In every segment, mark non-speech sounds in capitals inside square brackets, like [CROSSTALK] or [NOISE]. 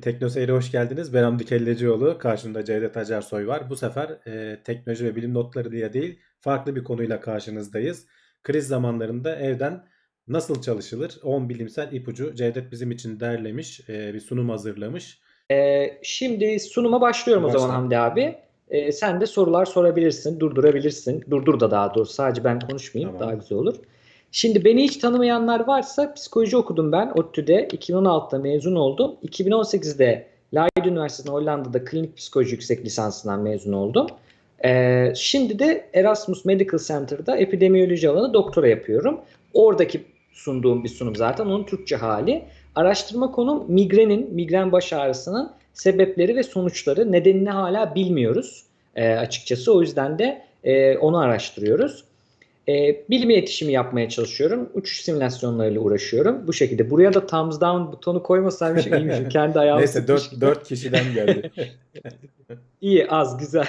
Teknoseyir'e hoş geldiniz. Ben Hamdi Kellecioğlu. Karşımda Cevdet Acarsoy var. Bu sefer e, teknoloji ve bilim notları diye değil, farklı bir konuyla karşınızdayız. Kriz zamanlarında evden nasıl çalışılır? 10 bilimsel ipucu. Cevdet bizim için derlemiş, e, bir sunum hazırlamış. Ee, şimdi sunuma başlıyorum o Başla. zaman Hamdi abi. Ee, sen de sorular sorabilirsin, durdurabilirsin. Durdur da daha doğrusu sadece ben konuşmayayım Tamam. daha güzel olur. Şimdi beni hiç tanımayanlar varsa psikoloji okudum ben ODTÜ'de. 2016'da mezun oldum. 2018'de Leiden Üniversitesi'nde Hollanda'da klinik psikoloji yüksek lisansından mezun oldum. Ee, şimdi de Erasmus Medical Center'da epidemiyoloji alanı doktora yapıyorum. Oradaki sunduğum bir sunum zaten onun Türkçe hali. Araştırma konum migrenin, migren baş ağrısının sebepleri ve sonuçları. Nedenini hala bilmiyoruz e, açıkçası. O yüzden de e, onu araştırıyoruz. E, bilim iletişimi yapmaya çalışıyorum. Uçuş simülasyonlarıyla uğraşıyorum. Bu şekilde. Buraya da thumbs down butonu koymasaymış [LAUGHS] iyiymiş. Kendi ayağımı Neyse sıkmış 4, gibi. 4 kişiden geldi. [LAUGHS] [LAUGHS] İyi, az, güzel.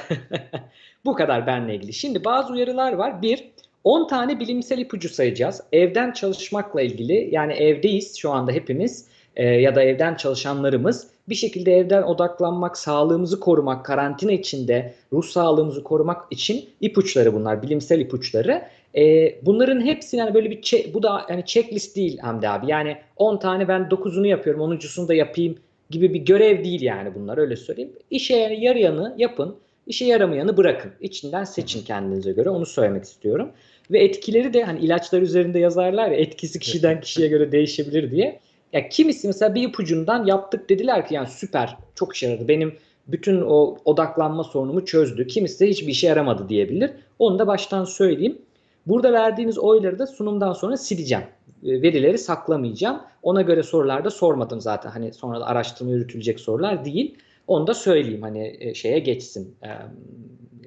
Bu kadar benle ilgili. Şimdi bazı uyarılar var. Bir, 10 tane bilimsel ipucu sayacağız. Evden çalışmakla ilgili yani evdeyiz şu anda hepimiz e, ya da evden çalışanlarımız bir şekilde evden odaklanmak, sağlığımızı korumak, karantina içinde ruh sağlığımızı korumak için ipuçları bunlar, bilimsel ipuçları. E, bunların hepsini yani böyle bir çe- bu da yani checklist değil Hamdi abi. Yani 10 tane ben 9'unu yapıyorum, 10.sunu da yapayım gibi bir görev değil yani bunlar öyle söyleyeyim. İşe yarayanı yapın, işe yaramayanı bırakın. İçinden seçin kendinize göre onu söylemek istiyorum. Ve etkileri de hani ilaçlar üzerinde yazarlar ya etkisi kişiden kişiye göre değişebilir diye. Ya kimisi mesela bir ipucundan yaptık dediler ki yani süper çok işe yaradı. Benim bütün o odaklanma sorunumu çözdü. Kimisi de hiçbir işe yaramadı diyebilir. Onu da baştan söyleyeyim. Burada verdiğiniz oyları da sunumdan sonra sileceğim. E, Verileri saklamayacağım. Ona göre sorular da sormadım zaten. Hani sonra da araştırma yürütülecek sorular değil. Onu da söyleyeyim hani e, şeye geçsin.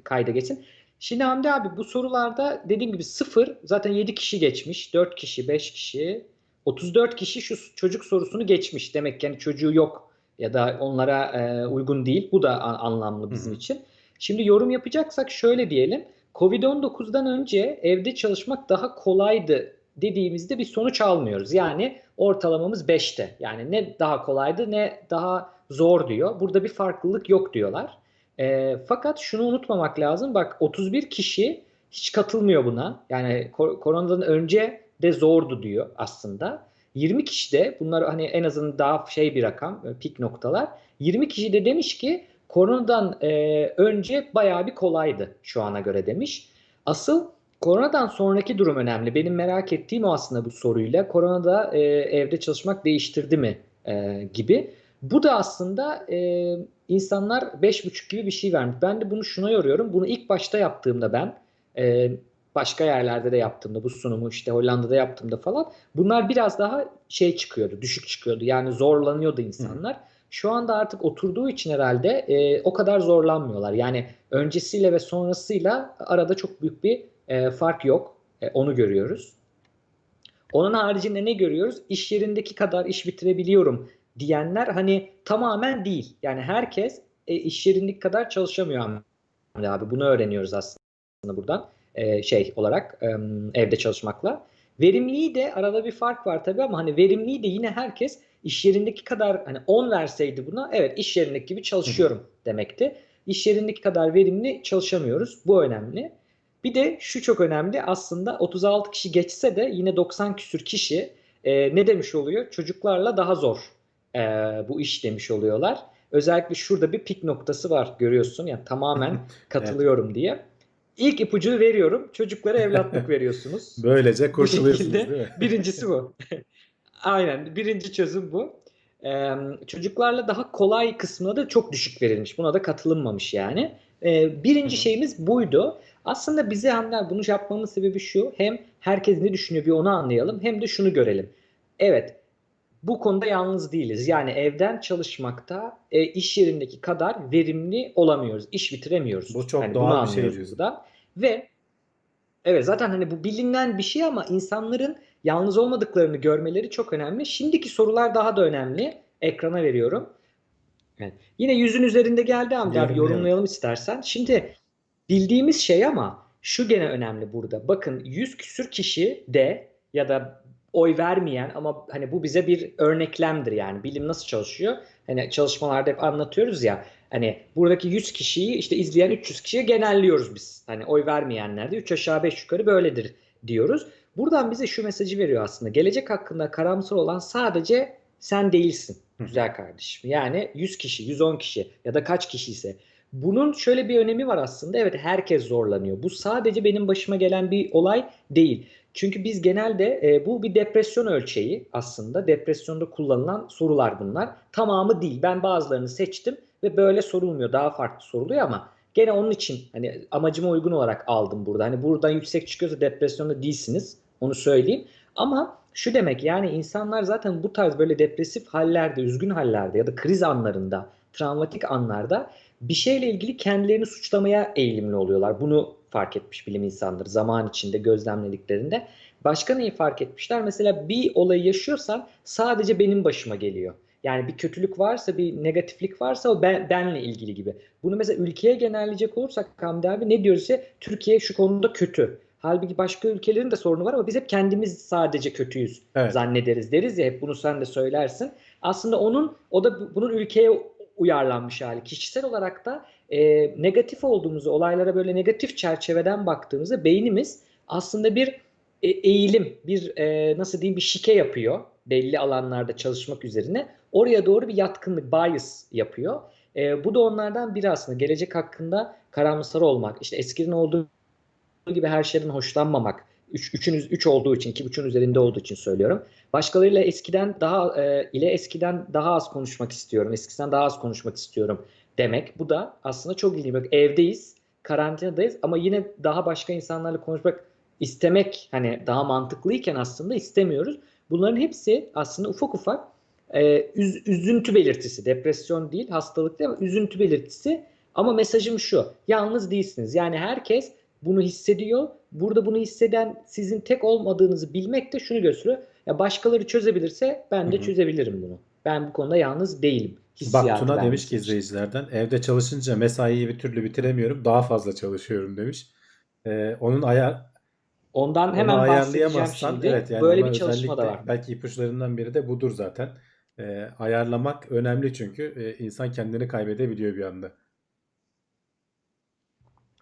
Kayda geçsin. Şimdi Hamdi abi bu sorularda dediğim gibi sıfır zaten 7 kişi geçmiş. 4 kişi, 5 kişi, 34 kişi şu çocuk sorusunu geçmiş. Demek ki yani çocuğu yok ya da onlara e, uygun değil. Bu da anlamlı bizim Hı hı. için. Şimdi yorum yapacaksak şöyle diyelim. Covid-19'dan önce evde çalışmak daha kolaydı dediğimizde bir sonuç almıyoruz. Yani ortalamamız 5'te. Yani ne daha kolaydı ne daha zor diyor. Burada bir farklılık yok diyorlar. E, fakat şunu unutmamak lazım. Bak 31 kişi hiç katılmıyor buna. Yani kor- koronadan önce de zordu diyor aslında. 20 kişi de bunlar hani en azından daha şey bir rakam, e, pik noktalar. 20 kişi de demiş ki koronadan e, önce bayağı bir kolaydı şu ana göre demiş. Asıl koronadan sonraki durum önemli. Benim merak ettiğim o aslında bu soruyla. Koronada e, evde çalışmak değiştirdi mi e, gibi. Bu da aslında e, insanlar 5,5 gibi bir şey vermiş. Ben de bunu şuna yoruyorum. Bunu ilk başta yaptığımda ben e, başka yerlerde de yaptığımda bu sunumu işte Hollanda'da yaptığımda falan bunlar biraz daha şey çıkıyordu, düşük çıkıyordu. Yani zorlanıyordu insanlar. Şu anda artık oturduğu için herhalde e, o kadar zorlanmıyorlar. Yani öncesiyle ve sonrasıyla arada çok büyük bir e, fark yok. E, onu görüyoruz. Onun haricinde ne görüyoruz? İş yerindeki kadar iş bitirebiliyorum diyenler hani tamamen değil. Yani herkes e, iş yerindeki kadar çalışamıyor Hamdi abi. Bunu öğreniyoruz aslında buradan e, şey olarak e, evde çalışmakla. Verimliliği de arada bir fark var tabii ama hani verimliliği de yine herkes iş yerindeki kadar hani 10 verseydi buna evet iş yerindeki gibi çalışıyorum demekti. İş yerindeki kadar verimli çalışamıyoruz. Bu önemli. Bir de şu çok önemli aslında 36 kişi geçse de yine 90 küsür kişi e, ne demiş oluyor? Çocuklarla daha zor e, bu iş demiş oluyorlar. Özellikle şurada bir pik noktası var görüyorsun. Yani tamamen [LAUGHS] katılıyorum diye. İlk ipucuyu veriyorum. Çocuklara evlatlık [LAUGHS] veriyorsunuz. Böylece Bu kurtuluyorsunuz şekilde değil mi? birincisi bu. [LAUGHS] Aynen. Birinci çözüm bu. Ee, çocuklarla daha kolay kısmına da çok düşük verilmiş. Buna da katılınmamış yani. Ee, birinci Hı hı. şeyimiz buydu. Aslında bize Hamdi bunu yapmamın sebebi şu. Hem herkes ne düşünüyor bir onu anlayalım. Hem de şunu görelim. Evet bu konuda yalnız değiliz. Yani evden çalışmakta e, iş yerindeki kadar verimli olamıyoruz. İş bitiremiyoruz. Bu çok Yani doğal bir şey. Ve evet zaten hani bu bilinen bir şey ama insanların yalnız olmadıklarını görmeleri çok önemli. Şimdiki sorular daha da önemli. Ekrana veriyorum. Evet. Yine yüzün üzerinde geldi Hamdi abi Yorumlayalım. yorumlayalım istersen. Şimdi bildiğimiz şey ama şu gene önemli burada. Bakın 100 küsür kişi de ya da oy vermeyen ama hani bu bize bir örneklemdir yani bilim nasıl çalışıyor? Hani çalışmalarda hep anlatıyoruz ya hani buradaki 100 kişiyi işte izleyen 300 kişiye genelliyoruz biz. Hani oy vermeyenler de 3 aşağı 5 yukarı böyledir diyoruz. Buradan bize şu mesajı veriyor aslında. Gelecek hakkında karamsar olan sadece sen değilsin güzel kardeşim. Yani 100 kişi, 110 kişi ya da kaç kişi ise bunun şöyle bir önemi var aslında. Evet herkes zorlanıyor. Bu sadece benim başıma gelen bir olay değil. Çünkü biz genelde e, bu bir depresyon ölçeği aslında. Depresyonda kullanılan sorular bunlar. Tamamı değil. Ben bazılarını seçtim ve böyle sorulmuyor. Daha farklı soruluyor ama gene onun için hani amacıma uygun olarak aldım burada. Hani buradan yüksek çıkıyorsa depresyonda değilsiniz. Onu söyleyeyim. Ama şu demek yani insanlar zaten bu tarz böyle depresif hallerde, üzgün hallerde ya da kriz anlarında, travmatik anlarda bir şeyle ilgili kendilerini suçlamaya eğilimli oluyorlar. Bunu fark etmiş bilim insanları zaman içinde gözlemlediklerinde. Başka neyi fark etmişler? Mesela bir olayı yaşıyorsan sadece benim başıma geliyor. Yani bir kötülük varsa, bir negatiflik varsa o ben, benle ilgili gibi. Bunu mesela ülkeye genelleyecek olursak Hamdi abi ne diyoruz ise Türkiye şu konuda kötü. Halbuki başka ülkelerin de sorunu var ama biz hep kendimiz sadece kötüyüz Evet. zannederiz deriz ya hep bunu sen de söylersin. Aslında onun o da bunun ülkeye uyarlanmış hali. Kişisel olarak da e, negatif olduğumuzu, olaylara böyle negatif çerçeveden baktığımızda beynimiz aslında bir e, eğilim, bir e, nasıl diyeyim bir şike yapıyor belli alanlarda çalışmak üzerine. Oraya doğru bir yatkınlık, bias yapıyor. E, bu da onlardan biri aslında. Gelecek hakkında karamsar olmak, işte eskiden olduğu gibi her şeyden hoşlanmamak. Üç, üçün, üç olduğu için, iki buçuğun üzerinde olduğu için söylüyorum. Başkalarıyla eskiden daha e, ile eskiden daha az konuşmak istiyorum. Eskiden daha az konuşmak istiyorum demek. Bu da aslında çok ilginç. Bak evdeyiz, karantinadayız ama yine daha başka insanlarla konuşmak istemek hani daha mantıklıyken aslında istemiyoruz. Bunların hepsi aslında ufak ufak e, üz, üzüntü belirtisi. Depresyon değil, hastalık değil ama üzüntü belirtisi. Ama mesajım şu. Yalnız değilsiniz. Yani herkes bunu hissediyor. Burada bunu hisseden sizin tek olmadığınızı bilmek de şunu gösteriyor. Ya başkaları çözebilirse ben de Hı hı. çözebilirim bunu. Ben bu konuda yalnız değilim. Bak Tuna demiş ki izleyicilerden evde çalışınca mesaiyi bir türlü bitiremiyorum. Daha fazla çalışıyorum demiş. Ee, onun ayar Ondan hemen bahsedeceğim şimdi. evet yani Böyle bir çalışma da var. belki ipuçlarından biri de budur zaten. Ee, ayarlamak önemli çünkü e, insan kendini kaybedebiliyor bir anda.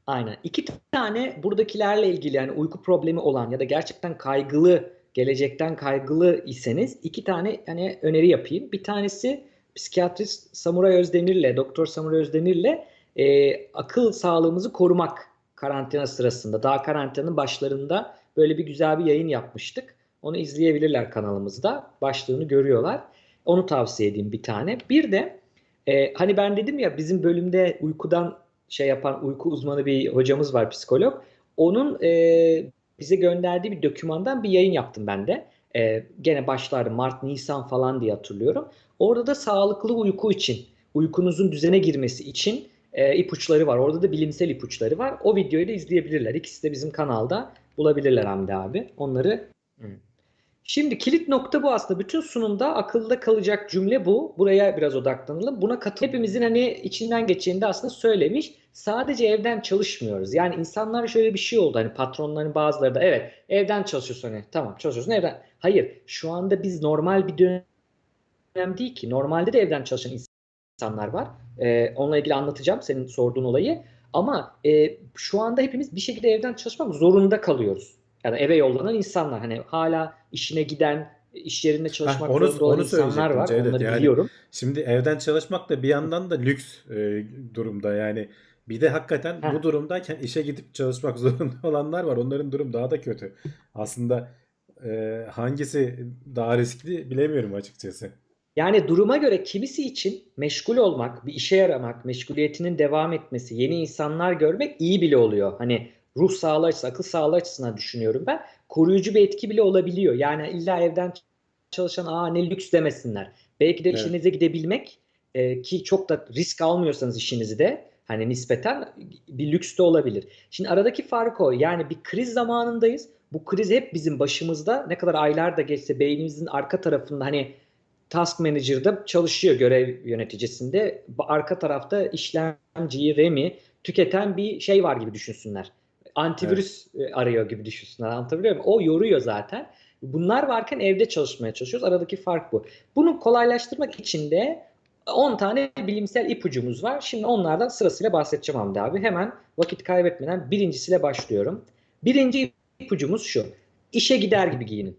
Aynen. İki tane buradakilerle ilgili yani uyku problemi olan ya da gerçekten kaygılı, gelecekten kaygılı iseniz iki tane hani öneri yapayım. Bir tanesi psikiyatrist Samuray Özdemir'le, Doktor Samuray Özdemir'le e, akıl sağlığımızı korumak karantina sırasında. Daha karantinanın başlarında böyle bir güzel bir yayın yapmıştık. Onu izleyebilirler kanalımızda. Başlığını görüyorlar. Onu tavsiye edeyim bir tane. Bir de e, hani ben dedim ya bizim bölümde uykudan şey yapan uyku uzmanı bir hocamız var psikolog. Onun e, bize gönderdiği bir dokümandan bir yayın yaptım ben de. E, gene başlarda Mart, Nisan falan diye hatırlıyorum. Orada da sağlıklı uyku için, uykunuzun düzene girmesi için e, ipuçları var. Orada da bilimsel ipuçları var. O videoyu da izleyebilirler. İkisi de bizim kanalda bulabilirler Hamdi abi. Onları Şimdi kilit nokta bu aslında. Bütün sunumda akılda kalacak cümle bu. Buraya biraz odaklanalım. Buna katıl hepimizin hani içinden geçeni de aslında söylemiş. Sadece evden çalışmıyoruz. Yani insanlar şöyle bir şey oldu. Hani patronların bazıları da evet evden çalışıyorsun hani tamam çalışıyorsun evden. Hayır şu anda biz normal bir dönem değil ki. Normalde de evden çalışan insanlar var. Ee, onunla ilgili anlatacağım senin sorduğun olayı. Ama e, şu anda hepimiz bir şekilde evden çalışmak zorunda kalıyoruz. Yani eve yollanan insanlar hani hala işine giden, iş yerinde çalışmak Heh, onu zorunda olan onu insanlar var. Cevdet. Onları Yani biliyorum. şimdi evden çalışmak da bir yandan da lüks e, durumda yani. Bir de hakikaten Heh. bu durumdayken işe gidip çalışmak [LAUGHS] zorunda olanlar var. Onların durum daha da kötü. Aslında e, hangisi daha riskli bilemiyorum açıkçası. Yani duruma göre kimisi için meşgul olmak, bir işe yaramak, meşguliyetinin devam etmesi, yeni insanlar görmek iyi bile oluyor. Hani ruh sağlığı açısından, akıl sağlığı açısından düşünüyorum ben. Koruyucu bir etki bile olabiliyor. Yani illa evden çalışan aa ne lüks demesinler. Belki de Evet. işinize gidebilmek e, ki çok da risk almıyorsanız işinizi de hani nispeten bir lüks de olabilir. Şimdi aradaki fark o. Yani bir kriz zamanındayız. Bu kriz hep bizim başımızda. Ne kadar aylar da geçse beynimizin arka tarafında hani Task Manager'da çalışıyor görev yöneticisinde. Arka tarafta işlemciyi, RAM'i tüketen bir şey var gibi düşünsünler. Antivirüs e, arıyor gibi düşünsünler. Anlatabiliyor muyum? O yoruyor zaten. Bunlar varken evde çalışmaya çalışıyoruz. Aradaki fark bu. Bunu kolaylaştırmak için de 10 tane bilimsel ipucumuz var. Şimdi onlardan sırasıyla bahsedeceğim Hamdi abi. Hemen vakit kaybetmeden birincisiyle başlıyorum. Birinci ipucumuz şu. İşe gider gibi giyinin.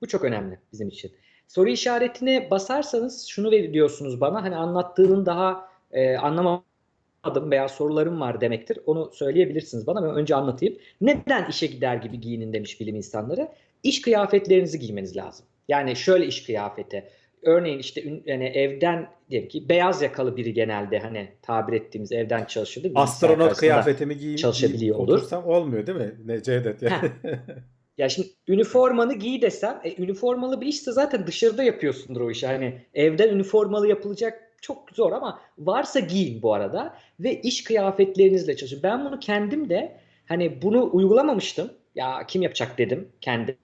Bu çok önemli bizim için. Soru işaretine basarsanız şunu diyorsunuz bana. Hani anlattığının daha e, anlamadım veya sorularım var demektir. Onu söyleyebilirsiniz bana. Ben önce anlatayım. Neden işe gider gibi giyinin demiş bilim insanları. İş kıyafetlerinizi giymeniz lazım. Yani şöyle iş kıyafeti. Örneğin işte yani evden diyelim ki beyaz yakalı biri genelde hani tabir ettiğimiz evden? Bilgisayar Astronot kıyafetimi giyeyim, çalışabiliyor giyip olur. otursam olmuyor değil mi? Ne Cevdet yani. [LAUGHS] Ya şimdi üniformanı giy desem, e, üniformalı bir işse zaten dışarıda yapıyorsundur o işi. Hani evden üniformalı yapılacak çok zor ama varsa giyin bu arada ve iş kıyafetlerinizle çalışın. Ben bunu kendim de hani bunu uygulamamıştım. Ya kim yapacak dedim kendim.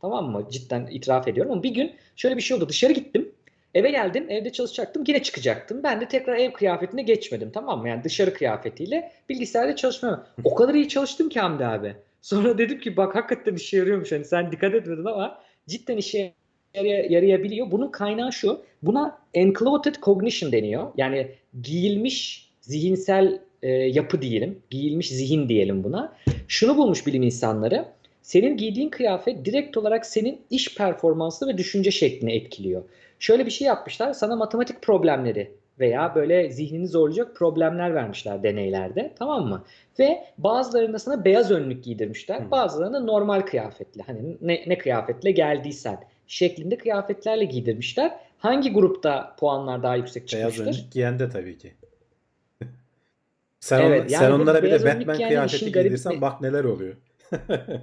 Tamam mı? Cidden itiraf ediyorum ama bir gün şöyle bir şey oldu. Dışarı gittim. Eve geldim. Evde çalışacaktım. Yine çıkacaktım. Ben de tekrar ev kıyafetine geçmedim. Tamam mı? Yani dışarı kıyafetiyle bilgisayarda çalışmıyorum. O kadar iyi çalıştım ki Hamdi abi. Sonra dedim ki bak hakikaten işe yarıyormuş. Hani sen dikkat etmedin ama cidden işe yarayabiliyor. Bunun kaynağı şu. Buna enclothed cognition deniyor. Yani giyilmiş zihinsel e, yapı diyelim. Giyilmiş zihin diyelim buna. Şunu bulmuş bilim insanları. Senin giydiğin kıyafet direkt olarak senin iş performansını ve düşünce şeklini etkiliyor. Şöyle bir şey yapmışlar. Sana matematik problemleri veya böyle zihnini zorlayacak problemler vermişler deneylerde. Tamam mı? Ve bazılarında sana beyaz önlük giydirmişler. Hı. Bazılarında normal kıyafetle. Hani ne, ne kıyafetle geldiysen şeklinde kıyafetlerle giydirmişler. Hangi grupta puanlar daha yüksek Beyaz çıkmıştır? önlük giyen de tabii ki. [LAUGHS] Sen, Evet, on- yani sen onlara bir de beyaz Batman kıyafeti giydirsen bir- bak neler oluyor. [LAUGHS]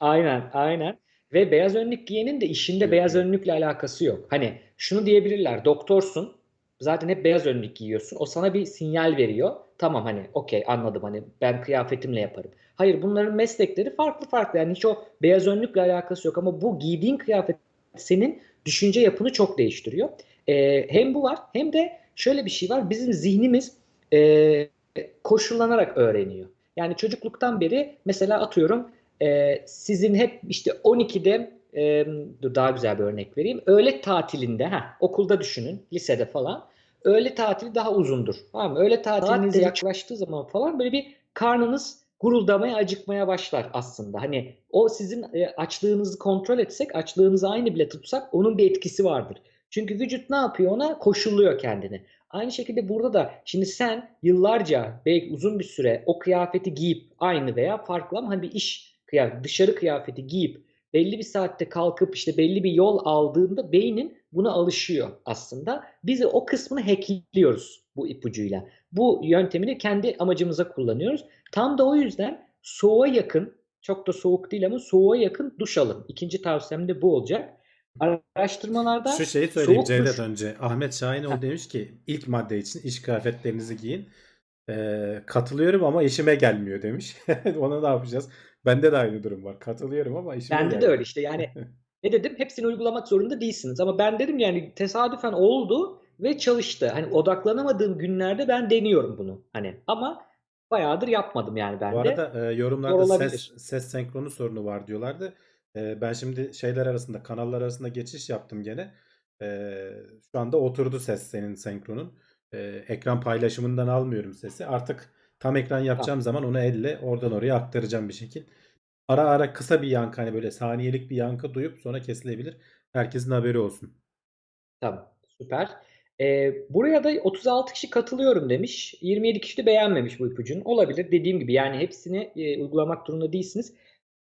Aynen, aynen. Ve beyaz önlük giyenin de işinde beyaz önlükle alakası yok. Hani şunu diyebilirler, doktorsun, zaten hep beyaz önlük giyiyorsun. O sana bir sinyal veriyor. Tamam hani okey anladım hani ben kıyafetimle yaparım. Hayır bunların meslekleri farklı farklı. Yani hiç o beyaz önlükle alakası yok ama bu giydiğin kıyafet senin düşünce yapını çok değiştiriyor. Ee, hem bu var hem de şöyle bir şey var. Bizim zihnimiz e, koşullanarak öğreniyor. Yani çocukluktan beri mesela atıyorum e, sizin hep işte 12'de e, dur daha güzel bir örnek vereyim. Öğle tatilinde ha okulda düşünün lisede falan. Öğle tatili daha uzundur. Tamam mı? Öğle tatiliniz yaklaştığı zaman falan böyle bir karnınız guruldamaya, acıkmaya başlar aslında. Hani o sizin e, açlığınızı kontrol etsek, açlığınızı aynı bile tutsak onun bir etkisi vardır. Çünkü vücut ne yapıyor ona? Koşulluyor kendini. Aynı şekilde burada da şimdi sen yıllarca belki uzun bir süre o kıyafeti giyip aynı veya farklı ama hani bir iş kıyafeti, dışarı kıyafeti giyip belli bir saatte kalkıp işte belli bir yol aldığında beynin buna alışıyor aslında. Biz o kısmını hackliyoruz bu ipucuyla. Bu yöntemini kendi amacımıza kullanıyoruz. Tam da o yüzden soğuğa yakın, çok da soğuk değil ama soğuğa yakın duş alın. İkinci tavsiyem de bu olacak. Araştırmalarda Şu şeyi söyleyeyim Cevdet duş önce. Ahmet Şahinoğlu demiş ki ilk madde için iş kıyafetlerinizi giyin. Ee, katılıyorum ama işime gelmiyor demiş. [LAUGHS] Ona ne yapacağız? Bende de aynı durum var. Katılıyorum ama işime Bende de gelmiyor. öyle işte yani [LAUGHS] ne dedim hepsini uygulamak zorunda değilsiniz ama ben dedim yani tesadüfen oldu ve çalıştı. Hani odaklanamadığım günlerde ben deniyorum bunu hani ama bayağıdır yapmadım yani ben Bu de. arada e, yorumlarda ses ses senkronu sorunu var diyorlardı. E, ben şimdi şeyler arasında kanallar arasında geçiş yaptım gene. E, şu anda oturdu ses senin senkronun. E, ekran paylaşımından almıyorum sesi. Artık tam ekran yapacağım zaman onu elle oradan oraya aktaracağım bir şekil. Ara ara kısa bir yankı hani böyle saniyelik bir yankı duyup sonra kesilebilir. Herkesin haberi olsun. Tamam, süper. Ee, buraya da 36 kişi katılıyorum demiş. 27 kişi de beğenmemiş bu ipucunu. Olabilir. Dediğim gibi yani hepsini e, uygulamak durumunda değilsiniz.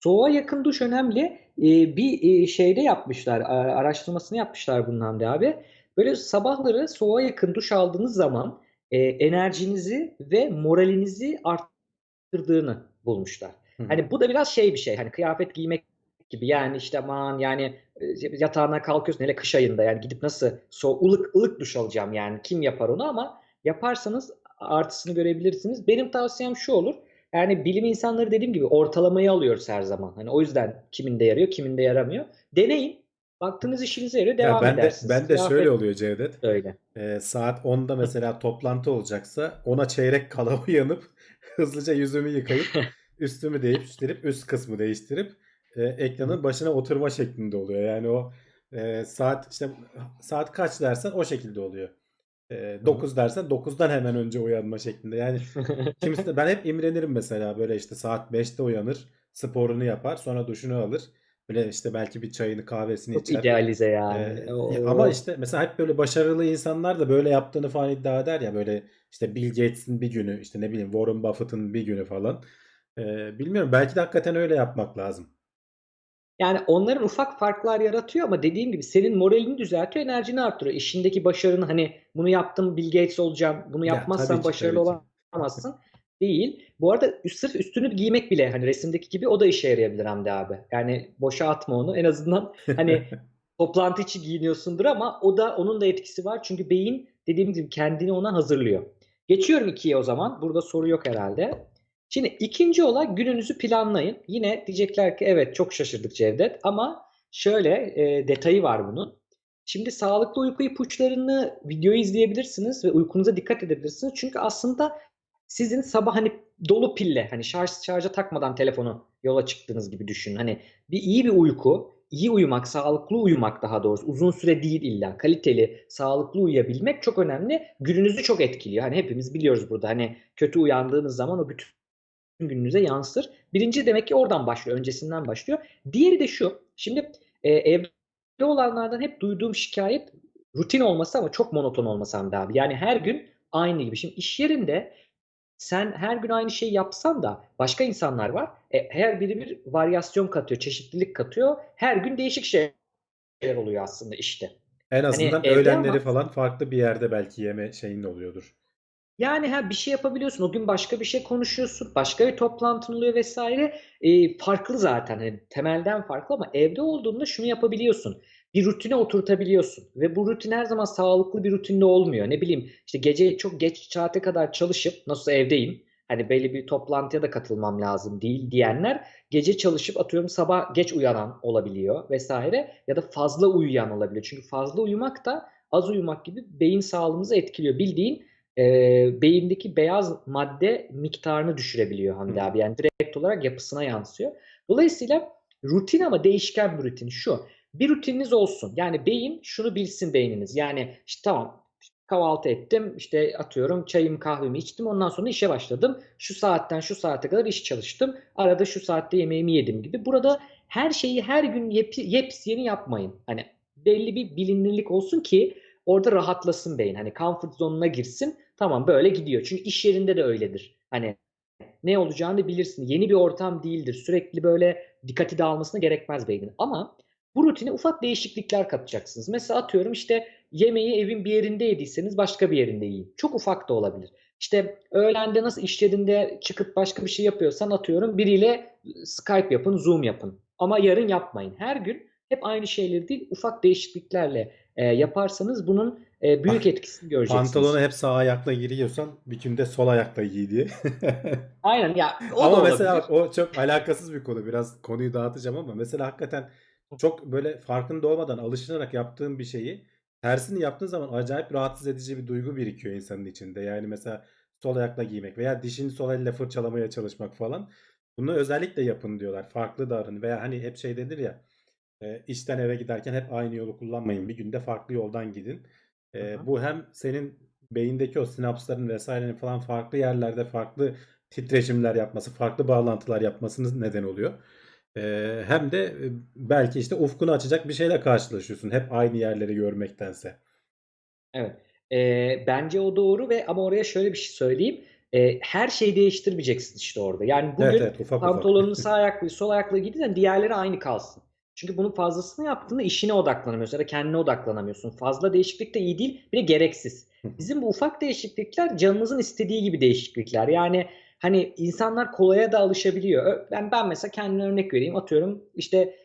Soğuğa yakın duş önemli. Ee, bir e, şeyde yapmışlar, araştırmasını yapmışlar bunun Hamdi abi. Böyle sabahları soğuğa yakın duş aldığınız zaman e, enerjinizi ve moralinizi arttırdığını bulmuşlar. Hı. Hani bu da biraz şey bir şey. Hani kıyafet giymek gibi yani işte aman yani e, yatağına kalkıyorsun hele kış ayında yani gidip nasıl so ılık ılık duş alacağım yani kim yapar onu ama yaparsanız artısını görebilirsiniz. Benim tavsiyem şu olur. Yani bilim insanları dediğim gibi ortalamayı alıyoruz her zaman. Hani o yüzden kiminde yarıyor, kiminde yaramıyor. Deneyin. Baktığınız işinize yarıyor, Ya devam ben de edersiniz. ben de şöyle Kıyafet oluyor Cevdet. de öyle. Ee, saat 10'da mesela [LAUGHS] toplantı olacaksa ona çeyrek kala [LAUGHS] uyanıp hızlıca yüzümü yıkayıp [LAUGHS] üstümü değiştirip üst kısmı değiştirip e, ekranın başına oturma şeklinde oluyor. Yani o e, saat işte saat kaç dersen o şekilde oluyor. E, Hı hı. 9 dersen 9'dan hemen önce uyanma şeklinde. Yani kimisi de ben hep imrenirim mesela böyle işte saat 5'te uyanır, sporunu yapar, sonra duşunu alır. Böyle işte belki bir çayını, kahvesini Çok içer. idealize yani. Ee, ama işte mesela hep böyle başarılı insanlar da böyle yaptığını falan iddia eder ya böyle işte Bill Gates'in bir günü işte ne bileyim Warren Buffett'ın bir günü falan. Ee, bilmiyorum belki de hakikaten öyle yapmak lazım. Yani onların ufak farklar yaratıyor ama dediğim gibi senin moralini düzeltiyor, enerjini arttırıyor. İşindeki başarını hani bunu yaptım Bill Gates olacağım, bunu Ya yapmazsan ki başarılı olamazsın değil. Bu arada sırf üstünü giymek bile hani resimdeki gibi o da işe yarayabilir Hamdi abi. Yani boşa atma onu. En azından hani [LAUGHS] toplantı için giyiniyorsundur ama o da onun da etkisi var. Çünkü beyin dediğim gibi kendini ona hazırlıyor. Geçiyorum ikiye o zaman. Burada soru yok herhalde. Şimdi ikinci olay gününüzü planlayın. Yine diyecekler ki evet çok şaşırdık Cevdet ama şöyle e, detayı var bunun. Şimdi sağlıklı uyku ipuçlarını videoyu izleyebilirsiniz ve uykunuza dikkat edebilirsiniz. Çünkü aslında sizin sabah hani dolu pille hani şarj şarja takmadan telefonu yola çıktığınız gibi düşünün. Hani bir iyi bir uyku, iyi uyumak, sağlıklı uyumak daha doğrusu uzun süre değil illa kaliteli, sağlıklı uyuyabilmek çok önemli. Gününüzü çok etkiliyor. Hani hepimiz biliyoruz burada hani kötü uyandığınız zaman o bütün gününüze yansır. Birinci demek ki oradan başlıyor, öncesinden başlıyor. Diğeri de şu. Şimdi e, evde olanlardan hep duyduğum şikayet rutin olması ama çok monoton olması Hamdi abi. Yani her gün aynı gibi. Şimdi iş yerinde sen her gün aynı şeyi yapsan da başka insanlar var. E, her biri bir varyasyon katıyor, çeşitlilik katıyor. Her gün değişik şeyler oluyor aslında işte. En Hani azından evde öğlenleri ama falan farklı bir yerde belki yeme şeyin oluyordur. Yani ha bir şey yapabiliyorsun. O gün başka bir şey konuşuyorsun. Başka bir toplantın oluyor vesaire. Ee, farklı zaten. Hani temelden farklı ama evde olduğunda şunu yapabiliyorsun. Bir rutine oturtabiliyorsun. Ve bu rutin her zaman sağlıklı bir rutinde olmuyor. Ne bileyim işte gece çok geç saate kadar çalışıp nasıl evdeyim. Hani belli bir toplantıya da katılmam lazım değil diyenler gece çalışıp atıyorum sabah geç uyanan olabiliyor vesaire ya da fazla uyuyan olabiliyor. Çünkü fazla uyumak da az uyumak gibi beyin sağlığımızı etkiliyor. Bildiğin e, beyindeki beyaz madde miktarını düşürebiliyor Hamdi abi. Yani direkt olarak yapısına yansıyor. Dolayısıyla rutin ama değişken bir rutin şu. Bir rutininiz olsun. Yani beyin şunu bilsin beyniniz. Yani işte tamam kahvaltı ettim işte atıyorum çayımı kahvemi içtim ondan sonra işe başladım. Şu saatten şu saate kadar iş çalıştım. Arada şu saatte yemeğimi yedim gibi. Burada her şeyi her gün yep, yepyeni yapmayın. Hani belli bir bilinirlik olsun ki orada rahatlasın beyin. Hani comfort zone'una girsin. Tamam böyle gidiyor. Çünkü iş yerinde de öyledir. Hani ne olacağını bilirsin. Yeni bir ortam değildir. Sürekli böyle dikkati dağılmasına gerekmez beynin. Ama bu rutine ufak değişiklikler katacaksınız. Mesela atıyorum işte yemeği evin bir yerinde yediyseniz başka bir yerinde yiyin. Çok ufak da olabilir. İşte öğlende nasıl iş yerinde çıkıp başka bir şey yapıyorsan atıyorum biriyle Skype yapın, Zoom yapın. Ama yarın yapmayın. Her gün hep aynı şeyleri değil ufak değişikliklerle e, yaparsanız bunun e, büyük Ah, etkisini göreceksiniz. Pantolonu hep sağ ayakla giriyorsan bir günde sol ayakla giy diye. [LAUGHS] Aynen ya o da Ama olabilir. mesela o çok alakasız bir konu. Biraz konuyu dağıtacağım ama mesela hakikaten çok böyle farkında olmadan alışılarak yaptığın bir şeyi tersini yaptığın zaman acayip rahatsız edici bir duygu birikiyor insanın içinde. Yani mesela sol ayakla giymek veya dişini sol elle fırçalamaya çalışmak falan. Bunu özellikle yapın diyorlar. Farklı davranın veya hani hep şey denir ya e, işten eve giderken hep aynı yolu kullanmayın. Bir günde farklı yoldan gidin. E, bu hem senin beyindeki o sinapsların vesairenin falan farklı yerlerde farklı titreşimler yapması, farklı bağlantılar yapmasının neden oluyor. E, hem de e, belki işte ufkunu açacak bir şeyle karşılaşıyorsun. Hep aynı yerleri görmektense. Evet. Ee, bence o doğru ve ama oraya şöyle bir şey söyleyeyim. Ee, her şeyi değiştirmeyeceksin işte orada. Yani Evet bugün evet ufak ufak. pantolonunu [LAUGHS] sağ ayaklı, sol ayaklı giydiysen diğerleri aynı kalsın. Çünkü bunun fazlasını yaptığında işine odaklanamıyorsun ya da kendine odaklanamıyorsun. Fazla değişiklik de iyi değil, bir de gereksiz. Bizim bu ufak değişiklikler canınızın istediği gibi değişiklikler. Yani hani insanlar kolaya da alışabiliyor. Ben ben mesela kendime örnek vereyim. Atıyorum işte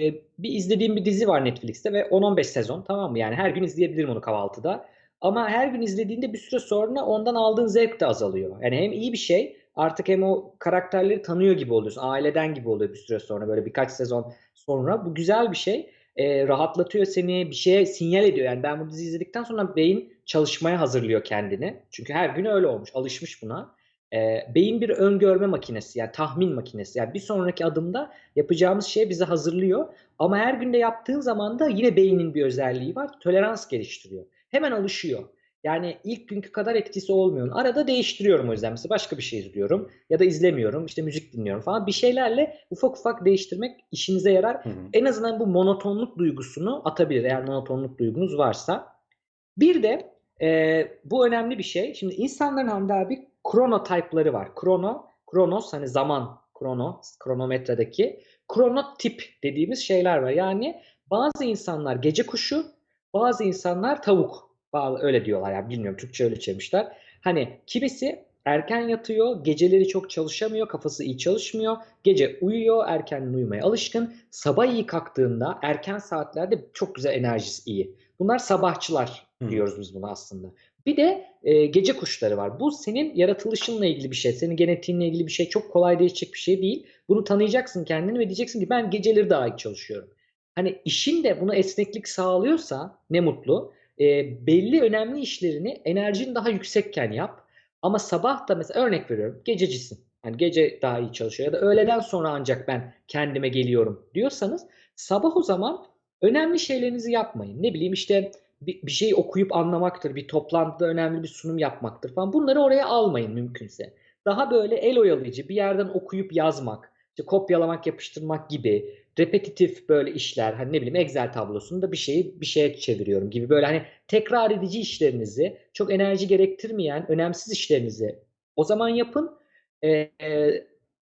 e, bir izlediğim bir dizi var Netflix'te ve 10-15 sezon tamam mı? Yani her gün izleyebilirim onu kahvaltıda. Ama her gün izlediğinde bir süre sonra ondan aldığın zevk de azalıyor. Yani hem iyi bir şey artık hem o karakterleri tanıyor gibi oluyorsun. Aileden gibi oluyor bir süre sonra böyle birkaç sezon sonra. Bu güzel bir şey. E, rahatlatıyor seni bir şeye sinyal ediyor. Yani ben bu diziyi izledikten sonra beyin çalışmaya hazırlıyor kendini. Çünkü her gün öyle olmuş. Alışmış buna. Eee, beyin bir öngörme makinesi, yani tahmin makinesi. Yani bir sonraki adımda yapacağımız şeye bizi hazırlıyor. Ama her gün de yaptığın zaman da yine beynin bir özelliği var. Tolerans geliştiriyor. Hemen alışıyor. Yani ilk günkü kadar etkisi olmuyor. Arada değiştiriyorum o yüzden. Mesela başka bir şey izliyorum ya da izlemiyorum. İşte müzik dinliyorum falan. Bir şeylerle ufak ufak değiştirmek işinize yarar. Hı hı. En azından bu monotonluk duygusunu atabilir eğer monotonluk duygunuz varsa. Bir de eee, bu önemli bir şey. Şimdi insanların Hamdi abi kronotype'ları var. Krono, kronos hani zaman, krono, kronometredeki kronotip dediğimiz şeyler var. Yani bazı insanlar gece kuşu, bazı insanlar tavuk. Bazı, öyle diyorlar yani bilmiyorum Türkçe öyle çevirmişler. Hani kimisi erken yatıyor, geceleri çok çalışamıyor, kafası iyi çalışmıyor. Gece uyuyor, erken uyumaya alışkın. Sabah iyi kalktığında erken saatlerde çok güzel enerjisi iyi. Bunlar sabahçılar Hı. diyoruz biz buna aslında. Bir de e, gece kuşları var. Bu senin yaratılışınla ilgili bir şey, senin genetiğinle ilgili bir şey. Çok kolay değişecek bir şey değil. Bunu tanıyacaksın kendini ve diyeceksin ki ben geceleri daha iyi çalışıyorum. Hani işin de buna esneklik sağlıyorsa ne mutlu. E, belli önemli işlerini enerjin daha yüksekken yap. Ama sabah da mesela örnek veriyorum gececisin. Yani gece daha iyi çalışıyor ya da öğleden sonra ancak ben kendime geliyorum diyorsanız sabah o zaman önemli şeylerinizi yapmayın. Ne bileyim işte bir, bir şey okuyup anlamaktır, bir toplantıda önemli bir sunum yapmaktır falan. Bunları oraya almayın mümkünse. Daha böyle el oyalayıcı bir yerden okuyup yazmak, işte kopyalamak, yapıştırmak gibi repetitif böyle işler. Hani ne bileyim Excel tablosunda bir şeyi bir şeye çeviriyorum gibi böyle hani tekrar edici işlerinizi, çok enerji gerektirmeyen önemsiz işlerinizi o zaman yapın. Ee, e,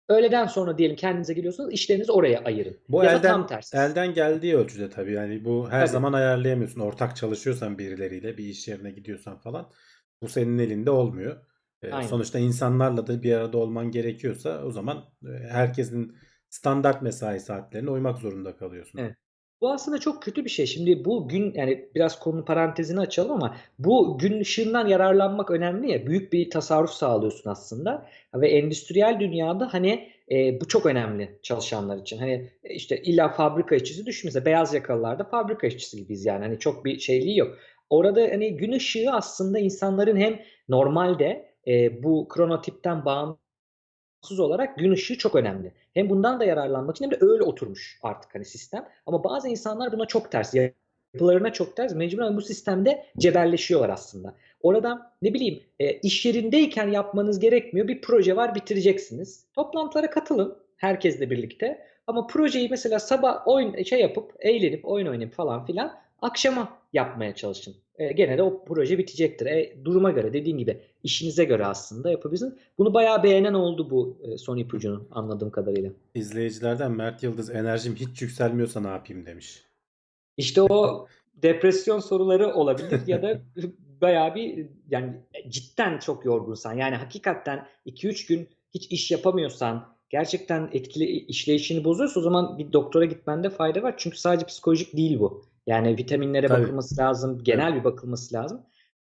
öğleden sonra diyelim kendinize geliyorsunuz, işlerinizi oraya ayırın. Bu ya elden tam tersi. elden geldiği ölçüde tabii yani bu her Tabii. zaman ayarlayamıyorsun. Ortak çalışıyorsan birileriyle bir iş yerine gidiyorsan falan bu senin elinde olmuyor. Ee, Aynen. sonuçta insanlarla da bir arada olman gerekiyorsa o zaman e, herkesin standart mesai saatlerine uymak zorunda kalıyorsun. Evet. Bu aslında çok kötü bir şey. Şimdi bu gün yani biraz konu parantezini açalım ama bu gün ışığından yararlanmak önemli ya. Büyük bir tasarruf sağlıyorsun aslında. Ve endüstriyel dünyada hani e, bu çok önemli çalışanlar için. Hani e, işte illa fabrika işçisi düşmese beyaz yakalılarda fabrika işçisi gibiyiz yani. Hani çok bir şeyliği yok. Orada hani gün ışığı aslında insanların hem normalde e, bu kronotipten bağımsız olarak gün ışığı çok önemli. Hem bundan da yararlanmak için hem de öyle oturmuş artık hani sistem. Ama bazı insanlar buna çok ters. Yapılarına çok ters. Mecburen bu sistemde cebelleşiyorlar aslında. Orada ne bileyim e, iş yerindeyken yapmanız gerekmiyor. Bir proje var bitireceksiniz. Toplantılara katılın herkesle birlikte. Ama projeyi mesela sabah oyun şey yapıp eğlenip oyun oynayıp falan filan akşama yapmaya çalışın. E, gene de o proje bitecektir. E, duruma göre dediğim gibi işinize göre aslında yapabilirsiniz. Bunu bayağı beğenen oldu bu e, son ipucunun anladığım kadarıyla. İzleyicilerden Mert Yıldız enerjim hiç yükselmiyorsa ne yapayım demiş. İşte o depresyon soruları olabilir ya da [LAUGHS] bayağı bir yani cidden çok yorgunsan yani hakikaten 2-3 gün hiç iş yapamıyorsan gerçekten etkili işleyişini bozuyorsa o zaman bir doktora gitmende fayda var. Çünkü sadece psikolojik değil bu. Yani vitaminlere Tabii. bakılması lazım, genel bir bakılması lazım.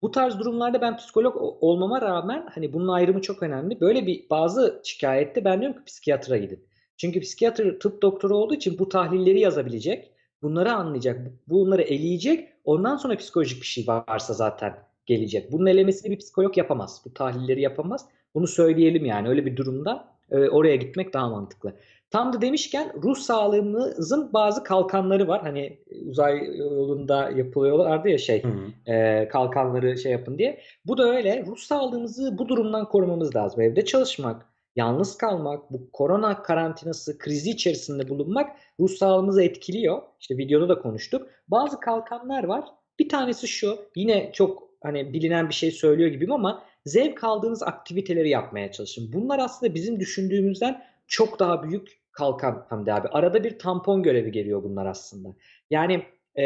Bu tarz durumlarda ben psikolog olmama rağmen hani bunun ayrımı çok önemli. Böyle bir bazı şikayette ben diyorum ki psikiyatra gidin. Çünkü psikiyatr tıp doktoru olduğu için bu tahlilleri yazabilecek, bunları anlayacak, bu- bunları eleyecek. Ondan sonra psikolojik bir şey varsa zaten gelecek. Bunun elemesini bir psikolog yapamaz. Bu tahlilleri yapamaz. Bunu söyleyelim yani öyle bir durumda e, oraya gitmek daha mantıklı. Tam da demişken ruh sağlığımızın bazı kalkanları var. Hani uzay yolunda yapılıyorlardı ya şey Hı hı. e, kalkanları şey yapın diye. Bu da öyle. Ruh sağlığımızı bu durumdan korumamız lazım. Evde çalışmak, yalnız kalmak, bu korona karantinası krizi içerisinde bulunmak ruh sağlığımızı etkiliyor. İşte videoda da konuştuk. Bazı kalkanlar var. Bir tanesi şu. Yine çok hani bilinen bir şey söylüyor gibiyim ama zevk aldığınız aktiviteleri yapmaya çalışın. Bunlar aslında bizim düşündüğümüzden çok daha büyük kalkan Hamdi abi. Arada bir tampon görevi geliyor bunlar aslında. Yani e,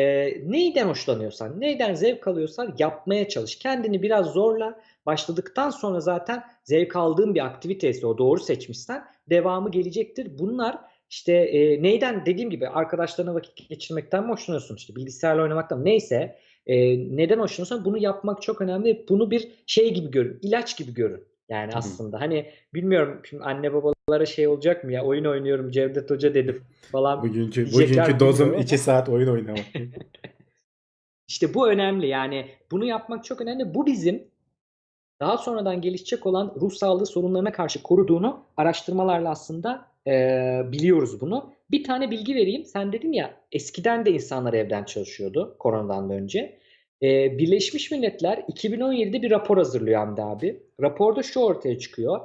neyden hoşlanıyorsan, neyden zevk alıyorsan yapmaya çalış. Kendini biraz zorla. Başladıktan sonra zaten zevk aldığın bir aktivitesi o doğru seçmişsen devamı gelecektir. Bunlar işte e, neyden dediğim gibi arkadaşlarına vakit geçirmekten mi hoşlanıyorsun işte bilgisayarla oynamaktan neyse e, neden hoşlanıyorsan bunu yapmak çok önemli. Bunu bir şey gibi görün, ilaç gibi görün. Yani hı. aslında hani bilmiyorum şimdi anne babalara şey olacak mı ya oyun oynuyorum Cevdet Hoca dedi falan Bugünkü bugünkü dozum bilmiyorum 2 ama saat oyun oynamak. [LAUGHS] işte bu önemli yani bunu yapmak çok önemli. Bu bizim daha sonradan gelişecek olan ruh sağlığı sorunlarına karşı koruduğunu araştırmalarla aslında e, biliyoruz bunu. Bir tane bilgi vereyim. Sen dedin ya eskiden de insanlar evden çalışıyordu koronadan da önce. E, Birleşmiş Milletler 2017'de bir rapor hazırlıyor Hamdi abi. Raporda şu ortaya çıkıyor.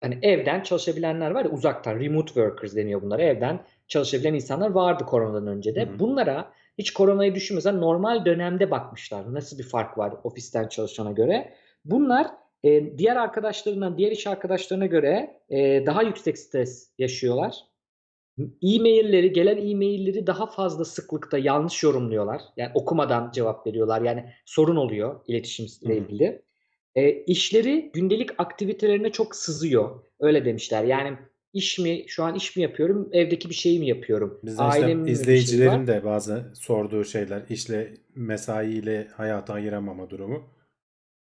Hani evden çalışabilenler var ya uzaktan remote workers deniyor bunlara. Evden çalışabilen insanlar vardı koronadan önce de. Hı hı. Bunlara hiç koronayı düşünmeden normal dönemde bakmışlar. Nasıl bir fark var ofisten çalışana göre. Bunlar e, diğer arkadaşlarından, diğer iş arkadaşlarına göre e, daha yüksek stres yaşıyorlar. E-mailleri, gelen e-mailleri daha fazla sıklıkta yanlış yorumluyorlar. Yani okumadan cevap veriyorlar. Yani sorun oluyor iletişimle ilgili. E, işleri gündelik aktivitelerine çok sızıyor. Öyle demişler. Yani iş mi, şu an iş mi yapıyorum, evdeki bir şey mi yapıyorum? İşte mi bir şeyi izleyicilerin de bazı sorduğu şeyler işle mesaiyle hayatı ayıramama durumu.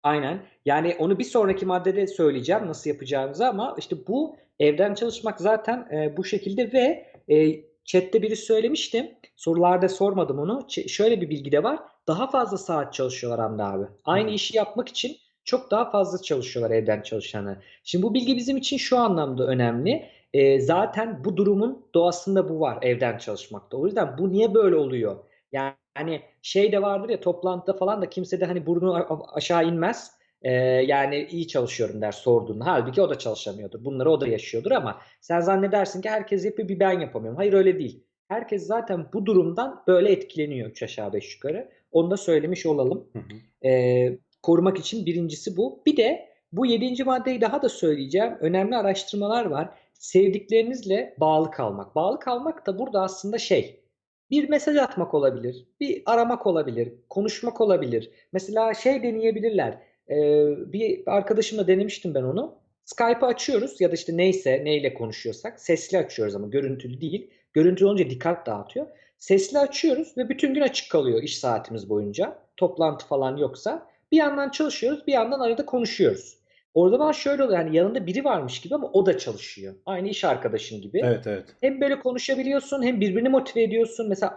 Aynen. Yani onu bir sonraki maddede söyleyeceğim nasıl yapacağımızı ama işte bu evden çalışmak zaten e, bu şekilde ve e, chatte biri söylemiştim. Sorularda sormadım onu. Ç- şöyle bir bilgi de var. Daha fazla saat çalışıyorlar Hamdi abi. Aynı Hı. işi yapmak için çok daha fazla çalışıyorlar evden çalışanı. Şimdi bu bilgi bizim için şu anlamda önemli. E, zaten bu durumun doğasında bu var evden çalışmakta. O yüzden bu niye böyle oluyor? Yani hani şey de vardır ya toplantıda falan da kimse de hani burnu aşağı inmez. Ee, yani iyi çalışıyorum der sorduğunda. Halbuki o da çalışamıyordur. Bunları o da yaşıyordur ama sen zannedersin ki herkes yapıyor bir ben yapamıyorum. Hayır öyle değil. Herkes zaten bu durumdan böyle etkileniyor 3 aşağı 5 yukarı. Onu da söylemiş olalım. Hı hı. Ee, korumak için birincisi bu. Bir de bu yedinci maddeyi daha da söyleyeceğim. Önemli araştırmalar var. Sevdiklerinizle bağlı kalmak. Bağlı kalmak da burada aslında şey bir mesaj atmak olabilir, bir aramak olabilir, konuşmak olabilir. Mesela şey deneyebilirler. Ee, bir arkadaşımla denemiştim ben onu. Skype'ı açıyoruz ya da işte neyse neyle konuşuyorsak sesli açıyoruz ama görüntülü değil. Görüntülü olunca dikkat dağıtıyor. Sesli açıyoruz ve bütün gün açık kalıyor iş saatimiz boyunca. Toplantı falan yoksa. Bir yandan çalışıyoruz, bir yandan arada konuşuyoruz. Orada zaman şöyle oluyor yani yanında biri varmış gibi ama o da çalışıyor. Aynı iş arkadaşın gibi. Evet evet. Hem böyle konuşabiliyorsun hem birbirini motive ediyorsun. Mesela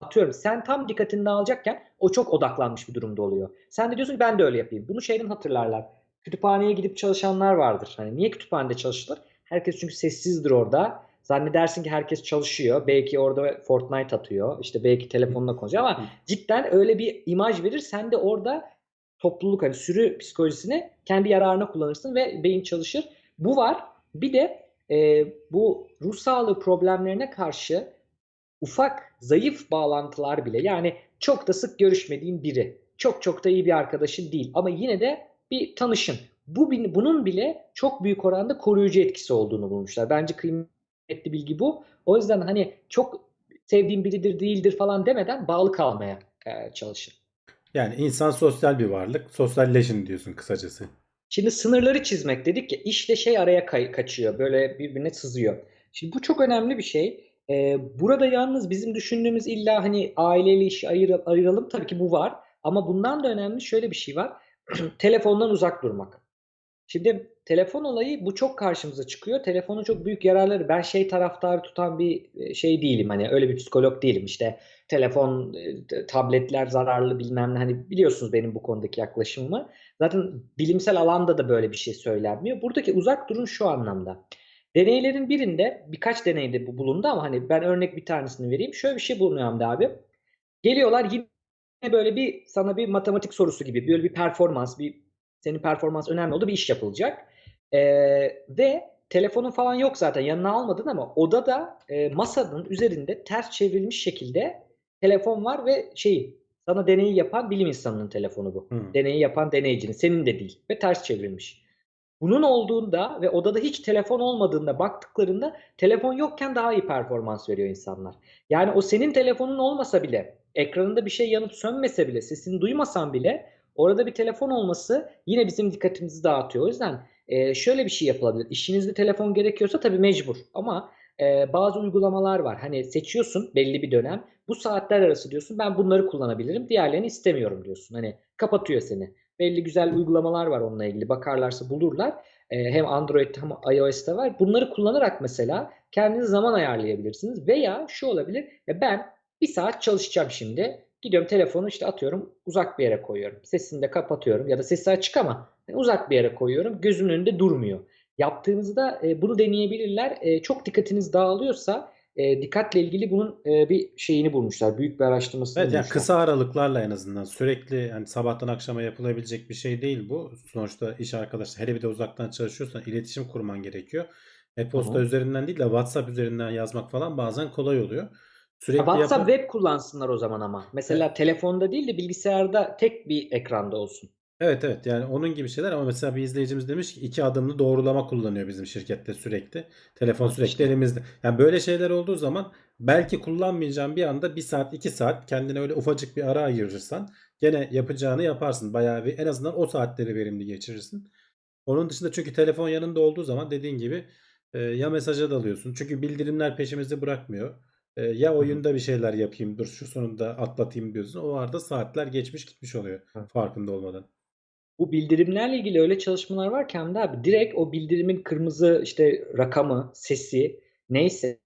atıyorum sen tam dikkatini dağılacakken o çok odaklanmış bir durumda oluyor. Sen de diyorsun ki ben de öyle yapayım. Bunu şeyden hatırlarlar. Kütüphaneye gidip çalışanlar vardır. Hani niye kütüphanede çalışılır? Herkes çünkü sessizdir orada. Zannedersin ki herkes çalışıyor. Belki orada Fortnite atıyor. İşte belki telefonla konuşuyor ama cidden öyle bir imaj verir. Sen de orada topluluk hani sürü psikolojisini kendi yararına kullanırsın ve beyin çalışır. Bu var. Bir de e, bu ruh sağlığı problemlerine karşı ufak zayıf bağlantılar bile yani çok da sık görüşmediğin biri çok çok da iyi bir arkadaşın değil ama yine de bir tanışın. Bu bunun bile çok büyük oranda koruyucu etkisi olduğunu bulmuşlar. Bence kıymetli bilgi bu. O yüzden hani çok sevdiğim biridir değildir falan demeden bağlı kalmaya e, çalışın. Yani insan sosyal bir varlık. Sosyalleşin diyorsun kısacası. Şimdi sınırları çizmek dedik ya işle şey araya kaçıyor. Böyle birbirine sızıyor. Şimdi bu çok önemli bir şey. Ee, burada yalnız bizim düşündüğümüz illa hani aileyle işi ayır, ayıralım tabii ki bu var. Ama bundan da önemli şöyle bir şey var. [CLEARS THROAT] Telefondan uzak durmak. Şimdi telefon olayı bu çok karşımıza çıkıyor. Telefonun çok büyük yararları. Ben şey taraftarı tutan bir e, şey değilim. Hani öyle bir psikolog değilim. İşte telefon, e, tabletler zararlı bilmem ne. Hani biliyorsunuz benim bu konudaki yaklaşımımı. Zaten bilimsel alanda da böyle bir şey söylenmiyor. Buradaki uzak durun şu anlamda. Deneylerin birinde birkaç deneyde bu bulundu ama hani ben örnek bir tanesini vereyim. Şöyle bir şey bulunuyor Hamdi abi. Geliyorlar yine böyle bir sana bir matematik sorusu gibi böyle bir performans, bir senin performans önemli oldu bir iş yapılacak. Ee, ve telefonun falan yok zaten yanına almadın ama odada e, masanın üzerinde ters çevrilmiş şekilde telefon var ve şey sana deneyi yapan bilim insanının telefonu bu. Hmm. Deneyi yapan deneyicinin senin de değil ve ters çevrilmiş. Bunun olduğunda ve odada hiç telefon olmadığında baktıklarında telefon yokken daha iyi performans veriyor insanlar. Yani o senin telefonun olmasa bile ekranında bir şey yanıp sönmese bile sesini duymasan bile orada bir telefon olması yine bizim dikkatimizi dağıtıyor. O yüzden e, şöyle bir şey yapılabilir. İşinizde telefon gerekiyorsa tabii mecbur ama e, bazı uygulamalar var. Hani seçiyorsun belli bir dönem bu saatler arası diyorsun ben bunları kullanabilirim diğerlerini istemiyorum diyorsun. Hani kapatıyor seni. Belli güzel uygulamalar var onunla ilgili. Bakarlarsa bulurlar. Ee, hem Android'de hem iOS'te var. Bunları kullanarak mesela kendiniz zaman ayarlayabilirsiniz. Veya şu olabilir. Ya ben bir saat çalışacağım şimdi. Gidiyorum telefonu işte atıyorum uzak bir yere koyuyorum. Sesini de kapatıyorum ya da sesi açık ama hani uzak bir yere koyuyorum. Gözümün önünde durmuyor. Yaptığınızda e, bunu deneyebilirler. E, çok dikkatiniz dağılıyorsa e, dikkatle ilgili bunun e, bir şeyini bulmuşlar. Büyük bir araştırmasını Evet yani kısa aralıklarla en azından sürekli yani sabahtan akşama yapılabilecek bir şey değil bu. Sonuçta iş arkadaşları hele bir de uzaktan çalışıyorsan iletişim kurman gerekiyor. E-posta hı. üzerinden değil de WhatsApp üzerinden yazmak falan bazen kolay oluyor. Sürekli WhatsApp yapa- web kullansınlar o zaman ama. Mesela telefonda değil de bilgisayarda tek bir ekranda olsun. Evet evet yani onun gibi şeyler ama mesela bir izleyicimiz demiş ki iki adımlı doğrulama kullanıyor bizim şirkette sürekli. Telefon sürekli işte. elimizde. Yani böyle şeyler olduğu zaman belki kullanmayacağın bir anda bir saat iki saat kendine öyle ufacık bir ara ayırırsan gene yapacağını yaparsın. Bayağı bir en azından o saatleri verimli geçirirsin. Onun dışında çünkü telefon yanında olduğu zaman dediğin gibi e, ya mesaja dalıyorsun. Çünkü bildirimler peşimizi bırakmıyor. E, ya oyunda bir şeyler yapayım dur şu sonunda atlatayım diyorsun. O arada saatler geçmiş gitmiş oluyor Hı. farkında olmadan. Bu bildirimlerle ilgili öyle çalışmalar var ki Hamdi abi direkt o bildirimin kırmızı işte rakamı, sesi neyse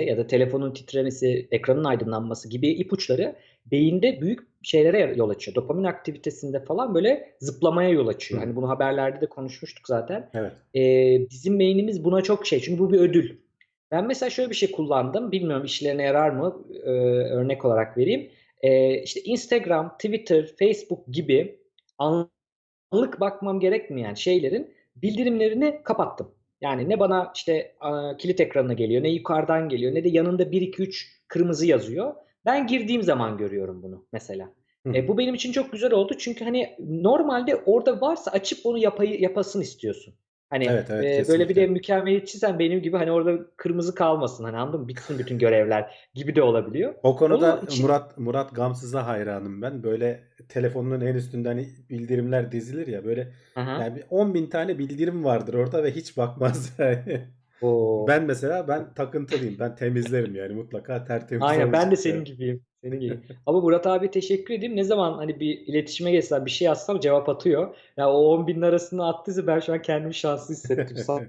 ya da telefonun titremesi, ekranın aydınlanması gibi ipuçları beyinde büyük şeylere yol açıyor. Dopamin aktivitesinde falan böyle zıplamaya yol açıyor. Hı. Hani bunu haberlerde de konuşmuştuk zaten. Evet. Ee, bizim beynimiz buna çok şey. Çünkü bu bir ödül. Ben mesela şöyle bir şey kullandım. Bilmiyorum işlerine yarar mı? Ee, örnek olarak vereyim. Ee, işte Instagram, Twitter, Facebook gibi anlık bakmam gerekmeyen şeylerin bildirimlerini kapattım. Yani ne bana işte a, kilit ekranına geliyor, ne yukarıdan geliyor, ne de yanında 1 2 3 kırmızı yazıyor. Ben girdiğim zaman görüyorum bunu mesela. Hı. E, bu benim için çok güzel oldu çünkü hani normalde orada varsa açıp onu yapayı, yapasın istiyorsun. Hani Evet evet e, böyle bir de mükemmeliyetçisen benim gibi hani orada kırmızı kalmasın hani anladın mı? Bitsin bütün görevler gibi de olabiliyor. O konuda Onu için Murat Murat Gamsız'a hayranım ben. Böyle telefonunun en üstünde hani bildirimler dizilir ya böyle Aha. yani bir 10 bin tane bildirim vardır orada ve hiç bakmaz [LAUGHS] yani. O Ben mesela ben takıntılıyım. Ben temizlerim yani mutlaka tertemiz Aynen ben de senin yani. gibiyim. Senin gibi. Ama Murat abi teşekkür edeyim. Ne zaman hani bir iletişime geçsem bir şey yazsam cevap atıyor. Ya o 10 binin arasında attıysa ben şu an kendimi şanslı hissettim. Sağ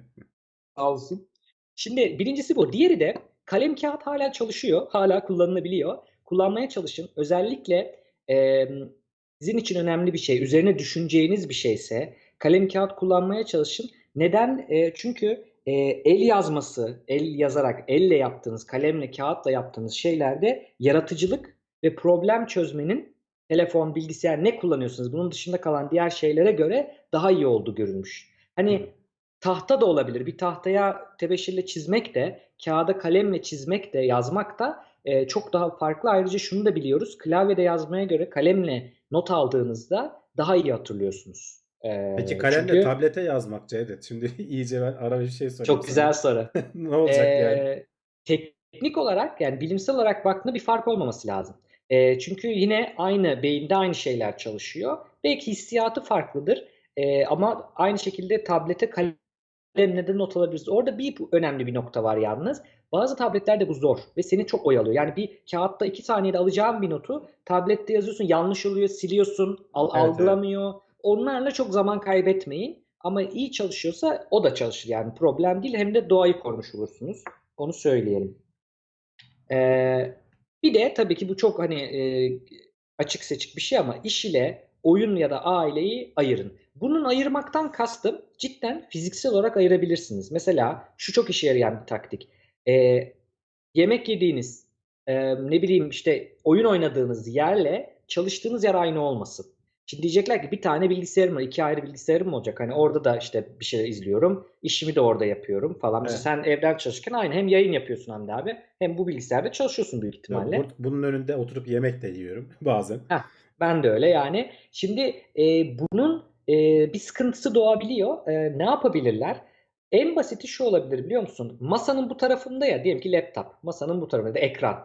sağ [LAUGHS] olsun. Şimdi birincisi bu. Diğeri de kalem kağıt hala çalışıyor. Hala kullanılabiliyor. Kullanmaya çalışın. Özellikle e, sizin için önemli bir şey, üzerine düşüneceğiniz bir şeyse kalem kağıt kullanmaya çalışın. Neden? E, çünkü e, el yazması, el yazarak, elle yaptığınız, kalemle, kağıtla yaptığınız şeylerde yaratıcılık ve problem çözmenin telefon, bilgisayar ne kullanıyorsunuz bunun dışında kalan diğer şeylere göre daha iyi olduğu görülmüş. Hani tahta da olabilir. Bir tahtaya tebeşirle çizmek de, kağıda kalemle çizmek de, yazmak da e, çok daha farklı. Ayrıca şunu da biliyoruz. Klavyede yazmaya göre kalemle not aldığınızda daha iyi hatırlıyorsunuz. E, Peki kalemle çünkü tablete yazmak Cevdet. Şimdi [LAUGHS] iyice ben ara bir şey sorayım çok sana. güzel soru. [LAUGHS] Ne olacak yani? Ee, teknik olarak yani bilimsel olarak baktığında bir fark olmaması lazım. Ee, çünkü yine aynı beyinde aynı şeyler çalışıyor. Belki hissiyatı farklıdır. Ee, ama aynı şekilde tablete kalemle de not alabiliriz. Orada bir önemli bir nokta var yalnız. Bazı tabletlerde bu zor ve seni çok oyalıyor. Yani bir kağıtta iki saniyede alacağın bir notu tablette yazıyorsun, yanlış oluyor, siliyorsun, al- Evet evet. Onlarla çok zaman kaybetmeyin. Ama iyi çalışıyorsa o da çalışır yani problem değil. Hem de doğayı korumuş olursunuz. Onu söyleyelim. Ee, bir de tabii ki bu çok hani e, açık seçik bir şey ama iş ile oyun ya da aileyi ayırın. Bunun ayırmaktan kastım cidden fiziksel olarak ayırabilirsiniz. Mesela şu çok işe yarayan bir taktik. Ee, yemek yediğiniz, e, ne bileyim işte oyun oynadığınız yerle çalıştığınız yer aynı olmasın. Şimdi diyecekler ki bir tane bilgisayarım var, iki ayrı bilgisayarım mı olacak? Hani orada da işte bir şeyler izliyorum, işimi de orada yapıyorum falan. Mesela Evet. sen evden çalışırken aynı hem yayın yapıyorsun hem de abi hem bu bilgisayarda çalışıyorsun büyük ihtimalle. bu- bunun önünde oturup yemek de yiyorum [LAUGHS] bazen. Heh, ben de öyle yani. Şimdi e, bunun e, bir sıkıntısı doğabiliyor. E, ne yapabilirler? En basiti şu olabilir biliyor musun? Masanın bu tarafında ya diyelim ki laptop. Masanın bu tarafında ekran.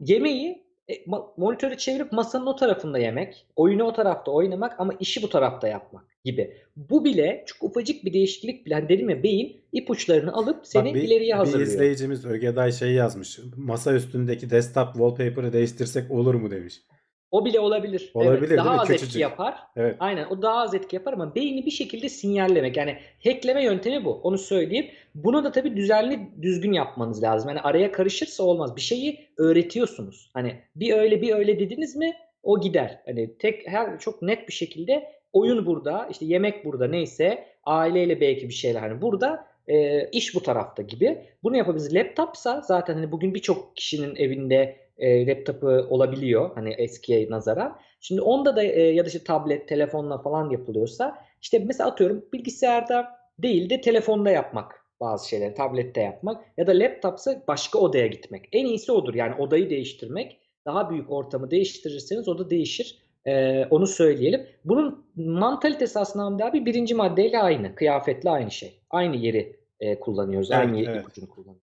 Yemeği e, monitörü çevirip masanın o tarafında yemek. Oyunu o tarafta oynamak ama işi bu tarafta yapmak gibi. Bu bile çok ufacık bir değişiklik bile. Hani dedim ya beyin ipuçlarını alıp Bak seni bir, ileriye bir hazırlıyor. izleyicimiz Ögeday şey yazmış. Masa üstündeki desktop wallpaper'ı değiştirsek olur mu demiş. O bile olabilir. Olabilir, Evet. Daha az etki Küçücük. yapar. Evet. Aynen o daha az etki yapar ama beyni bir şekilde sinyallemek. Yani hackleme yöntemi bu. Onu söyleyeyim. Bunu da tabii düzenli düzgün yapmanız lazım. Yani araya karışırsa olmaz. Bir şeyi öğretiyorsunuz. Hani bir öyle bir öyle dediniz mi o gider. Hani tek her çok net bir şekilde oyun burada, işte yemek burada neyse, aileyle belki bir şeyler hani burada e, iş bu tarafta gibi. Bunu yapabiliriz. Laptopsa zaten hani bugün birçok kişinin evinde e, laptopu olabiliyor hani eskiye nazaran. Şimdi onda da e, ya da işte tablet, telefonla falan yapılıyorsa işte mesela atıyorum bilgisayarda değil de telefonda yapmak bazı şeyleri, tablette yapmak ya da laptopsa başka odaya gitmek. En iyisi odur yani odayı değiştirmek. Daha büyük ortamı değiştirirseniz o da değişir. Ee, onu söyleyelim. Bunun mantalitesi aslında Hamdi abi birinci maddeyle aynı. Kıyafetle aynı şey. Aynı yeri e, kullanıyoruz. Evet, aynı evet. ipucunu kullanıyoruz.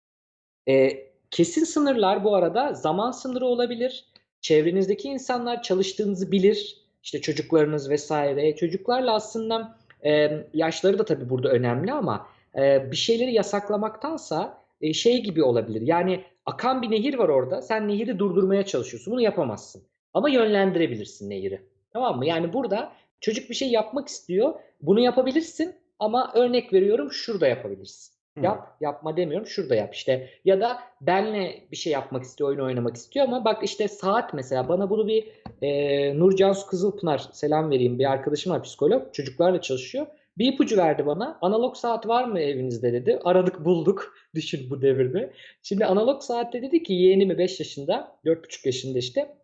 E, kesin sınırlar bu arada zaman sınırı olabilir. Çevrenizdeki insanlar çalıştığınızı bilir. İşte çocuklarınız vesaire. Çocuklarla aslında e, yaşları da tabii burada önemli ama e, bir şeyleri yasaklamaktansa e, şey gibi olabilir. Yani akan bir nehir var orada. Sen nehri durdurmaya çalışıyorsun. Bunu yapamazsın. Ama yönlendirebilirsin nehri. Tamam mı? Yani burada çocuk bir şey yapmak istiyor. Bunu yapabilirsin ama örnek veriyorum şurada yapabilirsin. Yap, yapma demiyorum. Şurada yap işte. Ya da benle bir şey yapmak istiyor, oyun oynamak istiyor ama bak işte saat mesela bana bunu bir e, Nur Cansu Kızılpınar selam vereyim bir arkadaşım var psikolog. Çocuklarla çalışıyor. Bir ipucu verdi bana. Analog saat var mı evinizde dedi. Aradık bulduk. [LAUGHS] Düşün bu devirde. Şimdi analog saatte dedi ki yeğenimi 5 yaşında, 4,5 yaşında işte.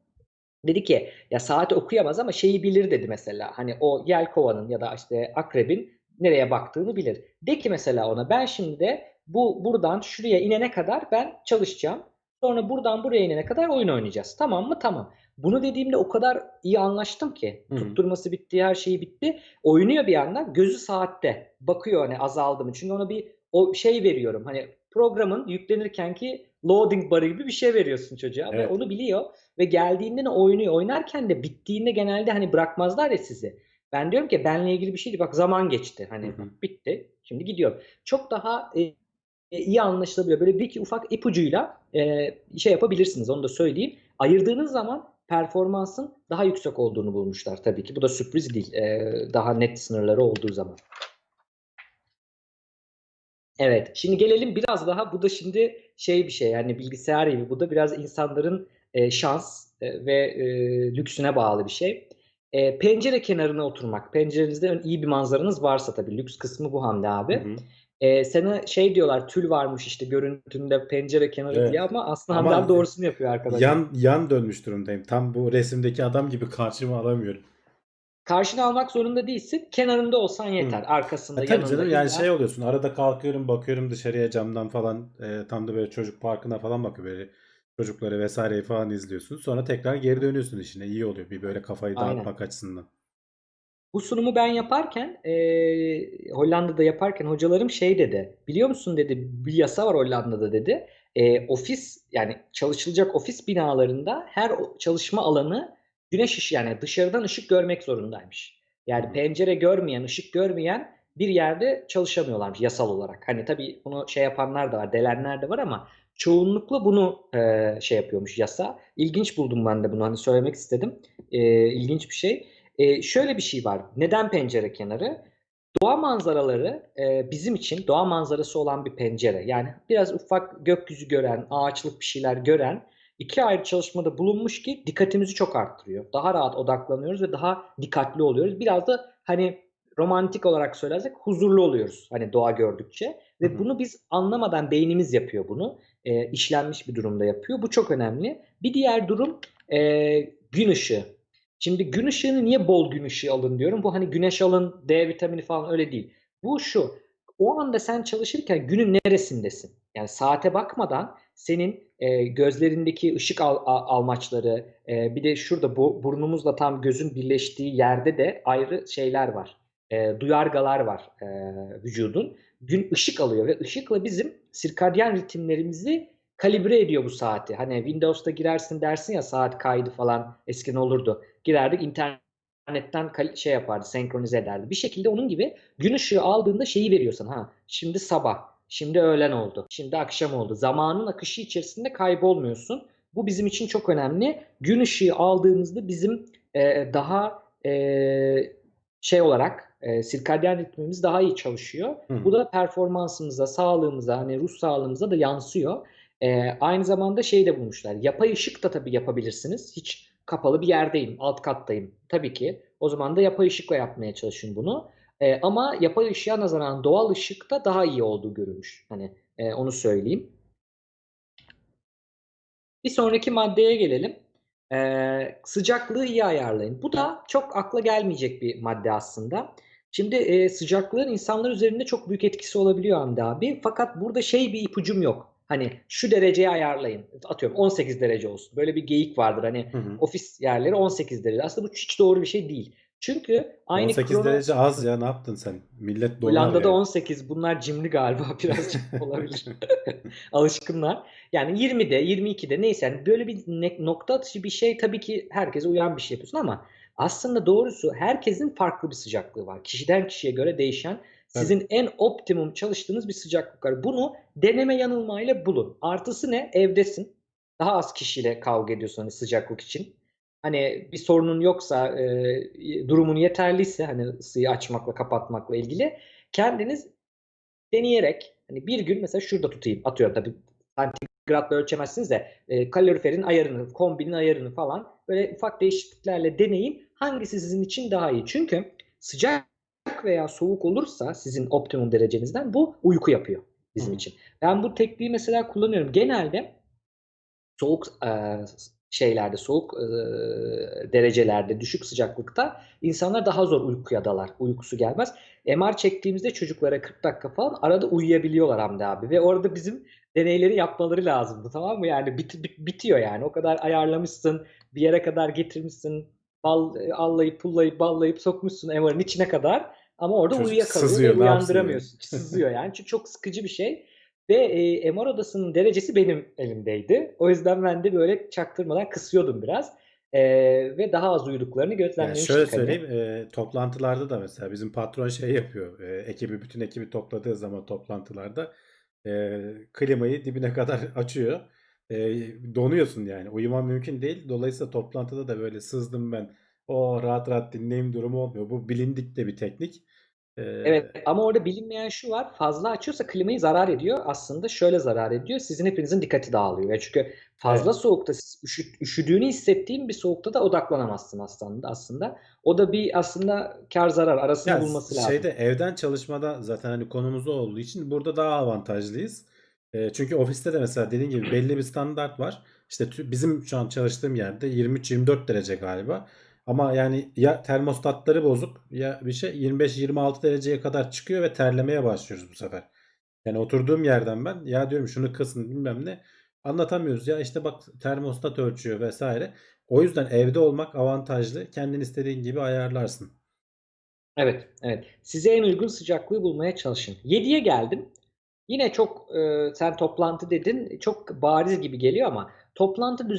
Dedi ki ya saati okuyamaz ama şeyi bilir dedi mesela. Hani o yelkovanın ya da işte akrebin nereye baktığını bilir. De ki mesela ona ben şimdi de bu buradan şuraya inene kadar ben çalışacağım. Sonra buradan buraya inene kadar oyun oynayacağız. Tamam mı? Tamam. Bunu dediğimde o kadar iyi anlaştım ki. Hı hı. Tutturması bitti, her şeyi bitti. Oynuyor bir yandan. Gözü saatte. Bakıyor hani azaldı mı? Çünkü ona bir o şey veriyorum. Hani programın yüklenirken ki loading barı gibi bir şey veriyorsun çocuğa ve Evet. onu biliyor ve geldiğinde ne oynuyor. Oynarken de bittiğinde genelde hani bırakmazlar ya sizi. Ben diyorum ki benle ilgili bir şeydi. Bak zaman geçti. Hani Hı hı. bitti. Şimdi gidiyorum. Çok daha e, e, iyi anlaşılabiliyor. Böyle bir iki ufak ipucuyla e, şey yapabilirsiniz. Onu da söyleyeyim. Ayırdığınız zaman performansın daha yüksek olduğunu bulmuşlar tabii ki. Bu da sürpriz değil. E, daha net sınırları olduğu zaman. Evet. Şimdi gelelim biraz daha bu da şimdi şey bir şey yani bilgisayar gibi bu da biraz insanların e, şans e, ve e, lüksüne bağlı bir şey. E, pencere kenarına oturmak. Pencerenizde iyi bir manzaranız varsa tabii lüks kısmı bu Hamdi abi. Hı hı. E, sana şey diyorlar tül varmış işte görüntünde pencere kenarı Evet. diye ama aslında Ama Hamdi abi doğrusunu yapıyor arkadaşlar. Yan yan dönmüş durumdayım. Tam bu resimdeki adam gibi karşıma alamıyorum. Karşına almak zorunda değilsin. Kenarında olsan yeter. Arkasında, Ha, tabii yanında. canım yani şey oluyorsun. Arada kalkıyorum bakıyorum dışarıya camdan falan. e, tam da böyle çocuk parkına falan bakıyor böyle. Çocukları vesaireyi falan izliyorsun. Sonra tekrar geri dönüyorsun işine. İyi oluyor. Bir böyle kafayı Aynen. dağıtmak açısından. Bu sunumu ben yaparken e, Hollanda'da yaparken hocalarım şey dedi. Biliyor musun dedi bir yasa var Hollanda'da dedi. E, ofis yani çalışılacak ofis binalarında her çalışma alanı güneş ışığı yani dışarıdan ışık görmek zorundaymış. Yani pencere görmeyen, ışık görmeyen bir yerde çalışamıyorlarmış yasal olarak. Hani tabii bunu şey yapanlar da var, delenler de var ama çoğunlukla bunu e, şey yapıyormuş yasa. İlginç buldum ben de bunu hani söylemek istedim. E, ilginç bir şey. E, şöyle bir şey var. Neden pencere kenarı? Doğa manzaraları e, bizim için doğa manzarası olan bir pencere. Yani biraz ufak gökyüzü gören, ağaçlık bir şeyler gören iki ayrı çalışmada bulunmuş ki dikkatimizi çok arttırıyor. Daha rahat odaklanıyoruz ve daha dikkatli oluyoruz. Biraz da hani romantik olarak söylersek huzurlu oluyoruz hani doğa gördükçe. Ve Hı hı. bunu biz anlamadan beynimiz yapıyor bunu. E, işlenmiş bir durumda yapıyor. Bu çok önemli. Bir diğer durum e, gün ışığı. Şimdi gün ışığını niye bol gün ışığı alın diyorum. Bu hani güneş alın, D vitamini falan öyle değil. Bu şu. O anda sen çalışırken günün neresindesin? Yani saate bakmadan senin e, gözlerindeki ışık al, al- almaçları, e, bir de şurada bu burnumuzla tam gözün birleştiği yerde de ayrı şeyler var. E, duyargalar var e, vücudun. Gün ışık alıyor ve ışıkla bizim sirkadyen ritimlerimizi kalibre ediyor bu saati. Hani Windows'ta girersin dersin ya saat kaydı falan eskiden olurdu. Girerdik internetten şey yapardı, senkronize ederdi. Bir şekilde onun gibi gün ışığı aldığında şeyi veriyor sana. Ha, şimdi sabah, şimdi öğlen oldu, şimdi akşam oldu. Zamanın akışı içerisinde kaybolmuyorsun. Bu bizim için çok önemli. Gün ışığı aldığımızda bizim e, daha e, şey olarak e, sirkadyen ritmimiz daha iyi çalışıyor. Hı. Bu da performansımıza, sağlığımıza, hani ruh sağlığımıza da yansıyor. E, aynı zamanda şey de bulmuşlar. Yapay ışık da tabii yapabilirsiniz. Hiç kapalı bir yerdeyim, alt kattayım. Tabii ki. O zaman da yapay ışıkla yapmaya çalışın bunu. E, ama yapay ışığa nazaran doğal ışıkta daha iyi olduğu görülmüş. Hani e, onu söyleyeyim. Bir sonraki maddeye gelelim. Ee, sıcaklığı iyi ayarlayın. Bu da çok akla gelmeyecek bir madde aslında. Şimdi e, sıcaklığın insanlar üzerinde çok büyük etkisi olabiliyor Hamdi abi. Fakat burada şey bir ipucum yok. Hani şu dereceye ayarlayın. Atıyorum 18 derece olsun. Böyle bir geyik vardır. Hani Hı hı. ofis yerleri 18 derece. Aslında bu hiç doğru bir şey değil. Çünkü aynı 18 krono- derece az ya ne yaptın sen? Millet donar Hollanda'da ya. 18. Bunlar cimri galiba [LAUGHS] birazcık [LAUGHS] olabilir. [LAUGHS] Alışkınlar. Yani 20'de, 22'de neyse yani böyle bir nokta atışı bir şey tabii ki herkese uyan bir şey yapıyorsun ama aslında doğrusu herkesin farklı bir sıcaklığı var. Kişiden kişiye göre değişen sizin en optimum çalıştığınız bir sıcaklık var. Bunu deneme yanılmayla bulun. Artısı ne? Evdesin. Daha az kişiyle kavga ediyorsun hani sıcaklık için. Hani bir sorunun yoksa, e, durumun yeterliyse hani ısıyı açmakla kapatmakla ilgili kendiniz deneyerek hani bir gün mesela şurada tutayım atıyorum tabii santigratla ölçemezsiniz de e, kaloriferin ayarını, kombinin ayarını falan böyle ufak değişikliklerle deneyin. Hangisi sizin için daha iyi? Çünkü sıcak veya soğuk olursa sizin optimum derecenizden bu uyku yapıyor bizim Hı. için. Ben bu tekniği mesela kullanıyorum. Genelde soğuk e, şeylerde, soğuk e, derecelerde, düşük sıcaklıkta insanlar daha zor uykuya dalar. Uykusu gelmez. MR çektiğimizde çocuklara 40 dakika falan arada uyuyabiliyorlar Hamdi abi. Ve orada bizim deneyleri yapmaları lazımdı tamam mı? Yani bit, bit- bitiyor yani. O kadar ayarlamışsın, bir yere kadar getirmişsin, bal, allayıp pullayıp ballayıp sokmuşsun MR'ın içine kadar. Ama orada Çocuk uyuyakalıyor sızıyor, ve uyandıramıyorsun. Sızıyor yani. Çünkü çok sıkıcı bir şey. Ve e, MR odasının derecesi benim elimdeydi. O yüzden ben de böyle çaktırmadan kısıyordum biraz. E, ve daha az uyuduklarını Yani gözlemlemiştik. şöyle hani. söyleyeyim, e, toplantılarda da mesela bizim patron şey yapıyor. E, ekibi bütün ekibi topladığı zaman toplantılarda e, klimayı dibine kadar [LAUGHS] açıyor. E, donuyorsun yani. Uyuman mümkün değil. Dolayısıyla toplantıda da böyle sızdım ben. O rahat rahat dinleyeyim durumu olmuyor. Bu bilindik de bir teknik. Evet ama orada bilinmeyen şu var. Fazla açıyorsa klimayı zarar ediyor. Aslında şöyle zarar ediyor. Sizin hepinizin dikkati dağılıyor. Çünkü fazla Evet. soğukta siz üşü- üşüdüğünü hissettiğin bir soğukta da odaklanamazsın aslında aslında. O da bir aslında kar zarar arasını Ya bulması lazım. şeyde evden çalışmada zaten hani konumuz olduğu için burada daha avantajlıyız. E, çünkü ofiste de mesela dediğin gibi belli bir standart var. İşte bizim şu an çalıştığım yerde 23-24 derece galiba. Ama yani ya termostatları bozuk ya bir şey 25-26 dereceye kadar çıkıyor ve terlemeye başlıyoruz bu sefer. Yani oturduğum yerden ben ya diyorum şunu kısın bilmem ne anlatamıyoruz ya işte bak termostat ölçüyor vesaire. O yüzden evde olmak avantajlı. Kendin istediğin gibi ayarlarsın. Evet, evet. Size en uygun sıcaklığı bulmaya çalışın. 7'ye geldim. Yine çok e, sen toplantı dedin. Çok bariz gibi geliyor ama toplantı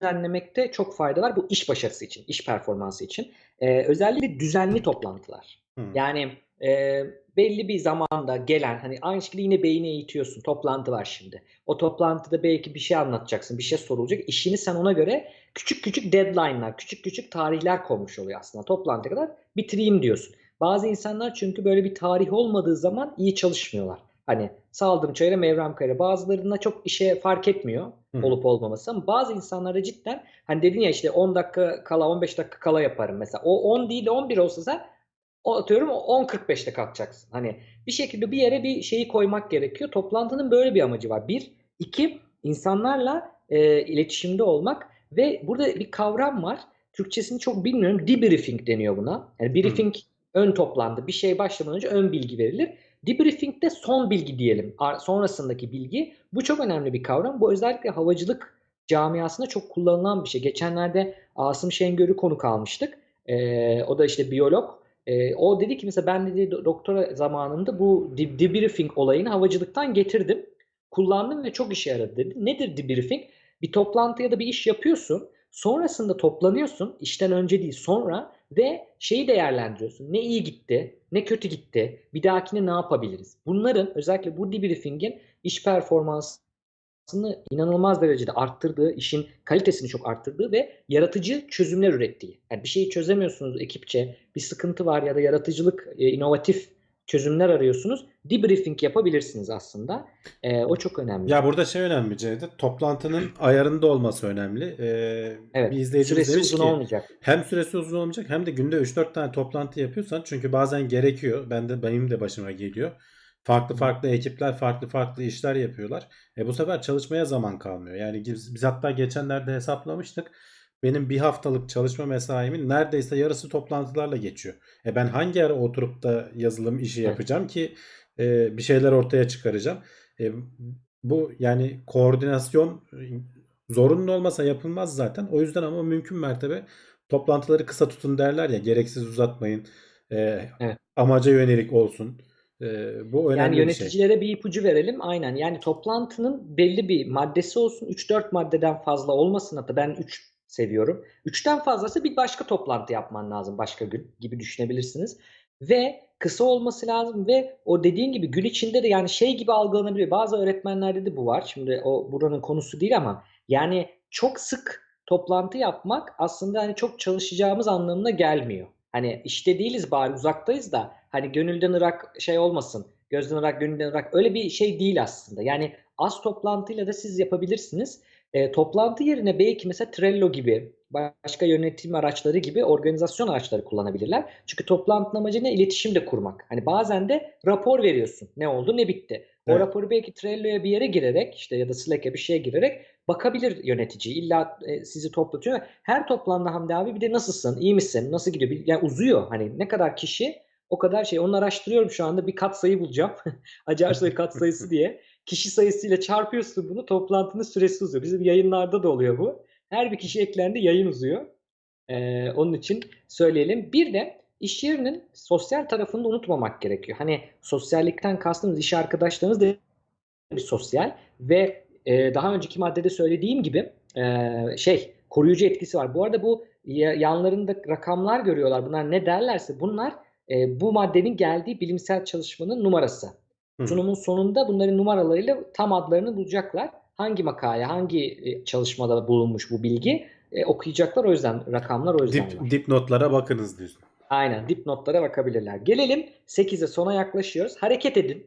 düzenlemekte çok fayda var. Bu iş başarısı için, iş performansı için. E, özellikle düzenli toplantılar. Hı. Yani e, belli bir zamanda gelen hani aynı şekilde yine beyni eğitiyorsun. Toplantı var şimdi. O toplantıda belki bir şey anlatacaksın, bir şey sorulacak. İşini sen ona göre küçük küçük deadline'lar, küçük küçük tarihler konmuş oluyor aslında. Toplantıya kadar bitireyim diyorsun. Bazı insanlar çünkü böyle bir tarih olmadığı zaman iyi çalışmıyorlar. Hani saldım çayıra mevrem kayıra. Bazılarına çok işe fark etmiyor Hı hı. olup olmaması ama bazı insanlara cidden hani dedin ya işte 10 dakika kala 15 dakika kala yaparım mesela. O 10 değil de 11 olsa sen o atıyorum 10.45'te kalkacaksın. Hani bir şekilde bir yere bir şeyi koymak gerekiyor. Toplantının böyle bir amacı var. Bir. iki insanlarla e, iletişimde olmak ve burada bir kavram var. Türkçesini çok bilmiyorum. Debriefing deniyor buna. Yani briefing ön toplantı. Bir şey başlamadan önce ön bilgi verilir. Debriefing de son bilgi diyelim. Sonrasındaki bilgi. Bu çok önemli bir kavram. Bu özellikle havacılık camiasında çok kullanılan bir şey. Geçenlerde Asım Şengör'ü konuk almıştık. E, o da işte biyolog. E, o dedi ki mesela ben dedi do- doktora zamanında bu de- debriefing olayını havacılıktan getirdim. Kullandım ve çok işe yaradı dedi. Nedir debriefing? Bir toplantı ya da bir iş yapıyorsun. Sonrasında toplanıyorsun. işten önce değil sonra ve şeyi değerlendiriyorsun. Ne iyi gitti, ne kötü gitti. Bir dahakine ne yapabiliriz? Bunların özellikle bu debriefingin iş performansı performansını inanılmaz derecede arttırdığı, işin kalitesini çok arttırdığı ve yaratıcı çözümler ürettiği. Yani bir şeyi çözemiyorsunuz ekipçe, bir sıkıntı var ya da yaratıcılık, e, inovatif çözümler arıyorsunuz. Debriefing yapabilirsiniz aslında. E, o çok önemli. Ya burada şey önemli Cevdet. Toplantının ayarında olması önemli. Ee, Evet. bir izleyicimiz Süresi demiş uzun ki olmayacak. hem süresi uzun olmayacak hem de günde 3-4 tane toplantı yapıyorsan çünkü bazen gerekiyor. Ben de benim de başıma geliyor. Farklı farklı ekipler farklı farklı işler yapıyorlar. E bu sefer çalışmaya zaman kalmıyor. Yani biz, biz hatta geçenlerde hesaplamıştık. Benim bir haftalık çalışma mesaimin neredeyse yarısı toplantılarla geçiyor. E ben hangi ara oturup da yazılım işi yapacağım ki e, bir şeyler ortaya çıkaracağım. E, bu yani koordinasyon e, zorunlu olmasa yapılmaz zaten. O yüzden ama mümkün mertebe toplantıları kısa tutun derler ya gereksiz uzatmayın. E, Evet. amaca yönelik olsun. E, bu önemli Yani bir şey. yöneticilere bir ipucu verelim. Aynen. Yani toplantının belli bir maddesi olsun. 3-4 maddeden fazla olmasın. Hatta ben 3 seviyorum. 3'ten fazlası bir başka toplantı yapman lazım başka gün gibi düşünebilirsiniz. Ve kısa olması lazım ve o dediğin gibi gün içinde de yani şey gibi algılanabiliyor. Bazı öğretmenlerde de bu var. Şimdi o buranın konusu değil ama yani çok sık toplantı yapmak aslında hani çok çalışacağımız anlamına gelmiyor. Hani işte değiliz bari uzaktayız da hani gönülden ırak şey olmasın. Gözden ırak gönülden ırak öyle bir şey değil aslında. Yani az toplantıyla da siz yapabilirsiniz. E, toplantı yerine belki mesela Trello gibi başka yönetim araçları gibi organizasyon araçları kullanabilirler. Çünkü toplantının amacı ne? İletişim de kurmak. Hani bazen de rapor veriyorsun. Ne oldu ne bitti. O Evet. raporu belki Trello'ya bir yere girerek işte ya da Slack'e bir şeye girerek bakabilir yönetici. İlla e, sizi toplatıyor. Her toplantıda Hamdi abi bir de nasılsın, iyi misin, nasıl gidiyor? Yani uzuyor. Hani ne kadar kişi o kadar şey. Onu araştırıyorum şu anda. Bir kat sayı bulacağım. [LAUGHS] Acarsoy kat sayısı diye. Kişi sayısıyla çarpıyorsun bunu. Toplantının süresi uzuyor. Bizim yayınlarda da oluyor bu. Her bir kişi eklendi yayın uzuyor. Ee, onun için söyleyelim. Bir de iş yerinin sosyal tarafını da unutmamak gerekiyor. Hani sosyallikten kastımız iş arkadaşlarınız da bir sosyal ve e, daha önceki maddede söylediğim gibi e, şey koruyucu etkisi var. Bu arada bu ya- yanlarında rakamlar görüyorlar. Bunlar ne derlerse bunlar e, bu maddenin geldiği bilimsel çalışmanın numarası. Hı. Sunumun sonunda bunların numaralarıyla tam adlarını bulacaklar. Hangi makale, hangi e, çalışmada bulunmuş bu bilgi e, okuyacaklar. O yüzden rakamlar o yüzden var. Dip, dipnotlara bakınız diyorsun. Aynen dipnotlara bakabilirler. Gelelim 8'e sona yaklaşıyoruz. Hareket edin.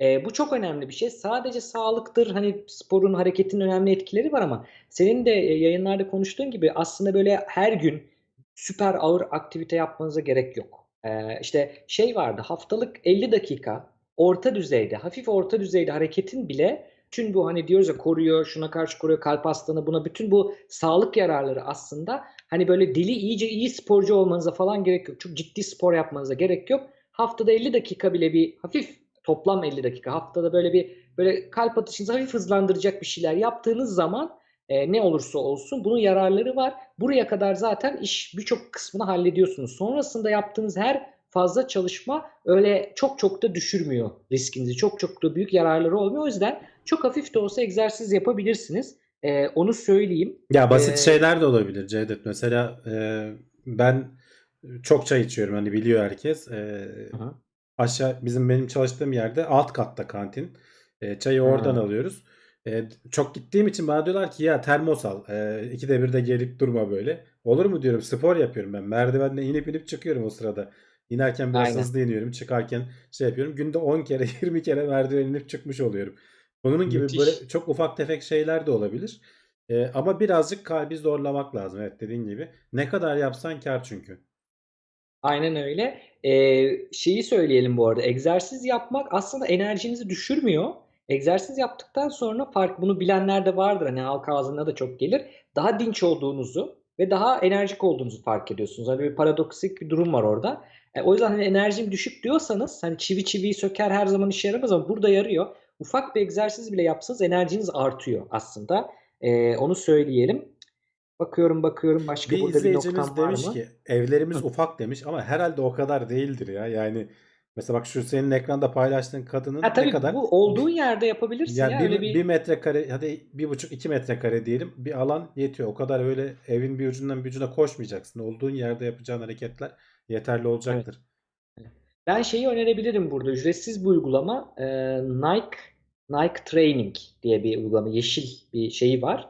Ee, bu çok önemli bir şey. Sadece sağlıktır. Hani sporun, hareketin önemli etkileri var ama senin de e, yayınlarda konuştuğun gibi aslında böyle her gün süper ağır aktivite yapmanıza gerek yok. Ee, işte şey vardı haftalık 50 dakika orta düzeyde, hafif orta düzeyde hareketin bile bütün bu hani diyoruz ya koruyor, şuna karşı koruyor, kalp hastalığına buna bütün bu sağlık yararları aslında hani böyle deli iyice iyi sporcu olmanıza falan gerek yok. Çok ciddi spor yapmanıza gerek yok. Haftada 50 dakika bile bir hafif toplam 50 dakika haftada böyle bir böyle kalp atışınızı hafif hızlandıracak bir şeyler yaptığınız zaman e, ne olursa olsun bunun yararları var. Buraya kadar zaten iş birçok kısmını hallediyorsunuz. Sonrasında yaptığınız her fazla çalışma öyle çok çok da düşürmüyor riskinizi. Çok çok da büyük yararları olmuyor. O yüzden çok hafif de olsa egzersiz yapabilirsiniz. E, onu söyleyeyim. Ya basit Ee, şeyler de olabilir Cevdet. Mesela e, ben çok çay içiyorum hani biliyor herkes. E, hı. aşağı bizim benim çalıştığım yerde alt katta kantin. E, çayı oradan Ha. alıyoruz. E, çok gittiğim için bana diyorlar ki ya termos al. E, ikide bir de gelip durma böyle. Olur mu diyorum spor yapıyorum ben. Merdivenle inip inip çıkıyorum o sırada. İnerken biraz Aynen. hızlı iniyorum. Çıkarken şey yapıyorum. Günde 10 kere [LAUGHS] 20 kere merdiven inip çıkmış oluyorum. Bunun gibi Müthiş. böyle çok ufak tefek şeyler de olabilir. E, ama birazcık kalbi zorlamak lazım. Evet dediğin gibi. Ne kadar yapsan kar çünkü. Aynen öyle. Ee, şeyi söyleyelim bu arada. Egzersiz yapmak aslında enerjinizi düşürmüyor. Egzersiz yaptıktan sonra fark bunu bilenler de vardır. Hani halk ağzına da çok gelir. Daha dinç olduğunuzu ve daha enerjik olduğunuzu fark ediyorsunuz. Hani bir paradoksik bir durum var orada. E, o yüzden hani enerjim düşük diyorsanız hani çivi çiviyi söker her zaman işe yaramaz ama burada yarıyor. Ufak bir egzersiz bile yapsanız enerjiniz artıyor aslında. Ee, onu söyleyelim. Bakıyorum bakıyorum başka Bir burada bir noktam var demiş mı? ki evlerimiz Hı. ufak demiş ama herhalde o kadar değildir ya. Yani mesela bak şu senin ekranda paylaştığın kadının Ha ne tabii kadar bu olduğun yerde yapabilirsin yani ya bir, öyle bir bir metrekare hadi bir buçuk iki metrekare diyelim bir alan yetiyor. O kadar öyle evin bir ucundan bir ucuna koşmayacaksın. Olduğun yerde yapacağın hareketler yeterli evet. olacaktır. Ben şeyi önerebilirim burada ücretsiz bir uygulama Ee, Nike Nike Training diye bir uygulama. Yeşil bir şeyi var.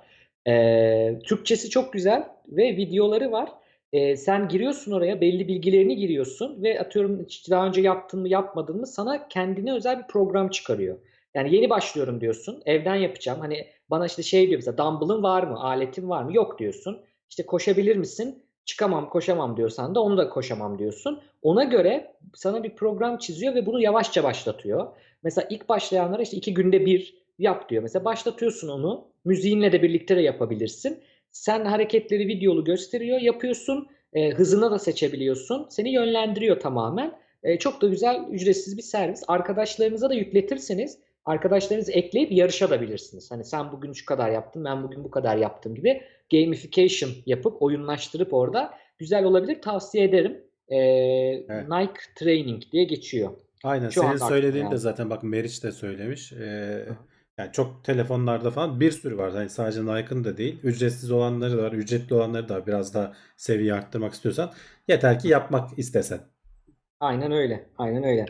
Ee, Türkçesi çok güzel ve videoları var. Ee, sen giriyorsun oraya belli bilgilerini giriyorsun ve atıyorum daha önce yaptın mı yapmadın mı sana kendine özel bir program çıkarıyor. Yani yeni başlıyorum diyorsun. Evden yapacağım. Hani bana işte şey diyor mesela dumbbell'ın var mı? Aletin var mı? Yok diyorsun. İşte koşabilir misin? Çıkamam, koşamam diyorsan da onu da koşamam diyorsun. Ona göre sana bir program çiziyor ve bunu yavaşça başlatıyor. Mesela ilk başlayanlara işte iki günde bir yap diyor. Mesela başlatıyorsun onu. Müziğinle de birlikte de yapabilirsin. Sen hareketleri videolu gösteriyor, yapıyorsun. E, hızına da seçebiliyorsun. Seni yönlendiriyor tamamen. E, çok da güzel, ücretsiz bir servis. Arkadaşlarınıza da yükletirseniz arkadaşlarınızı ekleyip yarışabilirsiniz. Hani sen bugün şu kadar yaptın, ben bugün bu kadar yaptım gibi gamification yapıp oyunlaştırıp orada güzel olabilir. Tavsiye ederim. E, Evet. Nike Training diye geçiyor. Aynen Şu senin söylediğin de geldi. zaten bak Meriç de söylemiş. Ee, hı. yani çok telefonlarda falan bir sürü var. Yani sadece Nike'ın da değil. Ücretsiz olanları da var. Ücretli olanları da var. Biraz daha seviye arttırmak istiyorsan. Yeter ki yapmak istesen. Aynen öyle. Aynen öyle.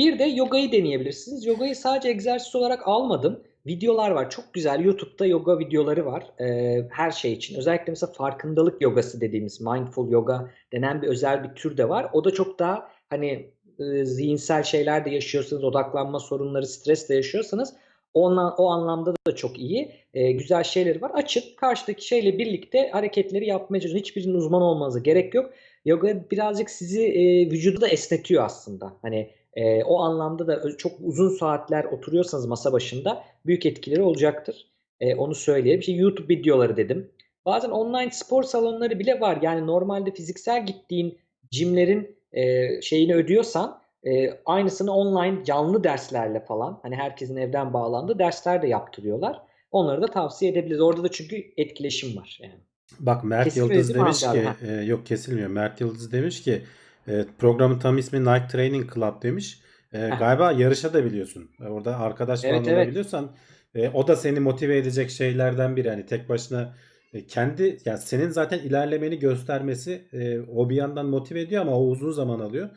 Bir de yogayı deneyebilirsiniz. Yogayı sadece egzersiz olarak almadım. Videolar var. Çok güzel. YouTube'da yoga videoları var. Ee, her şey için. Özellikle mesela farkındalık yogası dediğimiz mindful yoga denen bir özel bir tür de var. O da çok daha hani e, zihinsel şeyler de yaşıyorsanız, odaklanma sorunları, stres de yaşıyorsanız onla, o anlamda da çok iyi. Ee, güzel şeyleri var. Açıp karşıdaki şeyle birlikte hareketleri yapmaya çalışın. Hiçbirinin uzman olmanıza gerek yok. Yoga birazcık sizi e, vücudu da esnetiyor aslında. Hani e, o anlamda da çok uzun saatler oturuyorsanız masa başında büyük etkileri olacaktır. E, onu söyleyeyim. İşte YouTube videoları dedim. Bazen online spor salonları bile var. Yani normalde fiziksel gittiğin jimlerin e, şeyini ödüyorsan e, aynısını online canlı derslerle falan hani herkesin evden bağlandığı dersler de yaptırıyorlar. Onları da tavsiye edebiliriz. Orada da çünkü etkileşim var yani. Bak Mert Kesilmedi Yıldız demiş ki e, yok kesilmiyor. Mert Yıldız demiş ki e, programın tam ismi Nike Training Club demiş. E, galiba yarışa da biliyorsun. E, orada arkadaş falan Evet evet. olabiliyorsan e, o da seni motive edecek şeylerden biri. Yani tek başına e, kendi yani senin zaten ilerlemeni göstermesi e, o bir yandan motive ediyor ama o uzun zaman alıyor.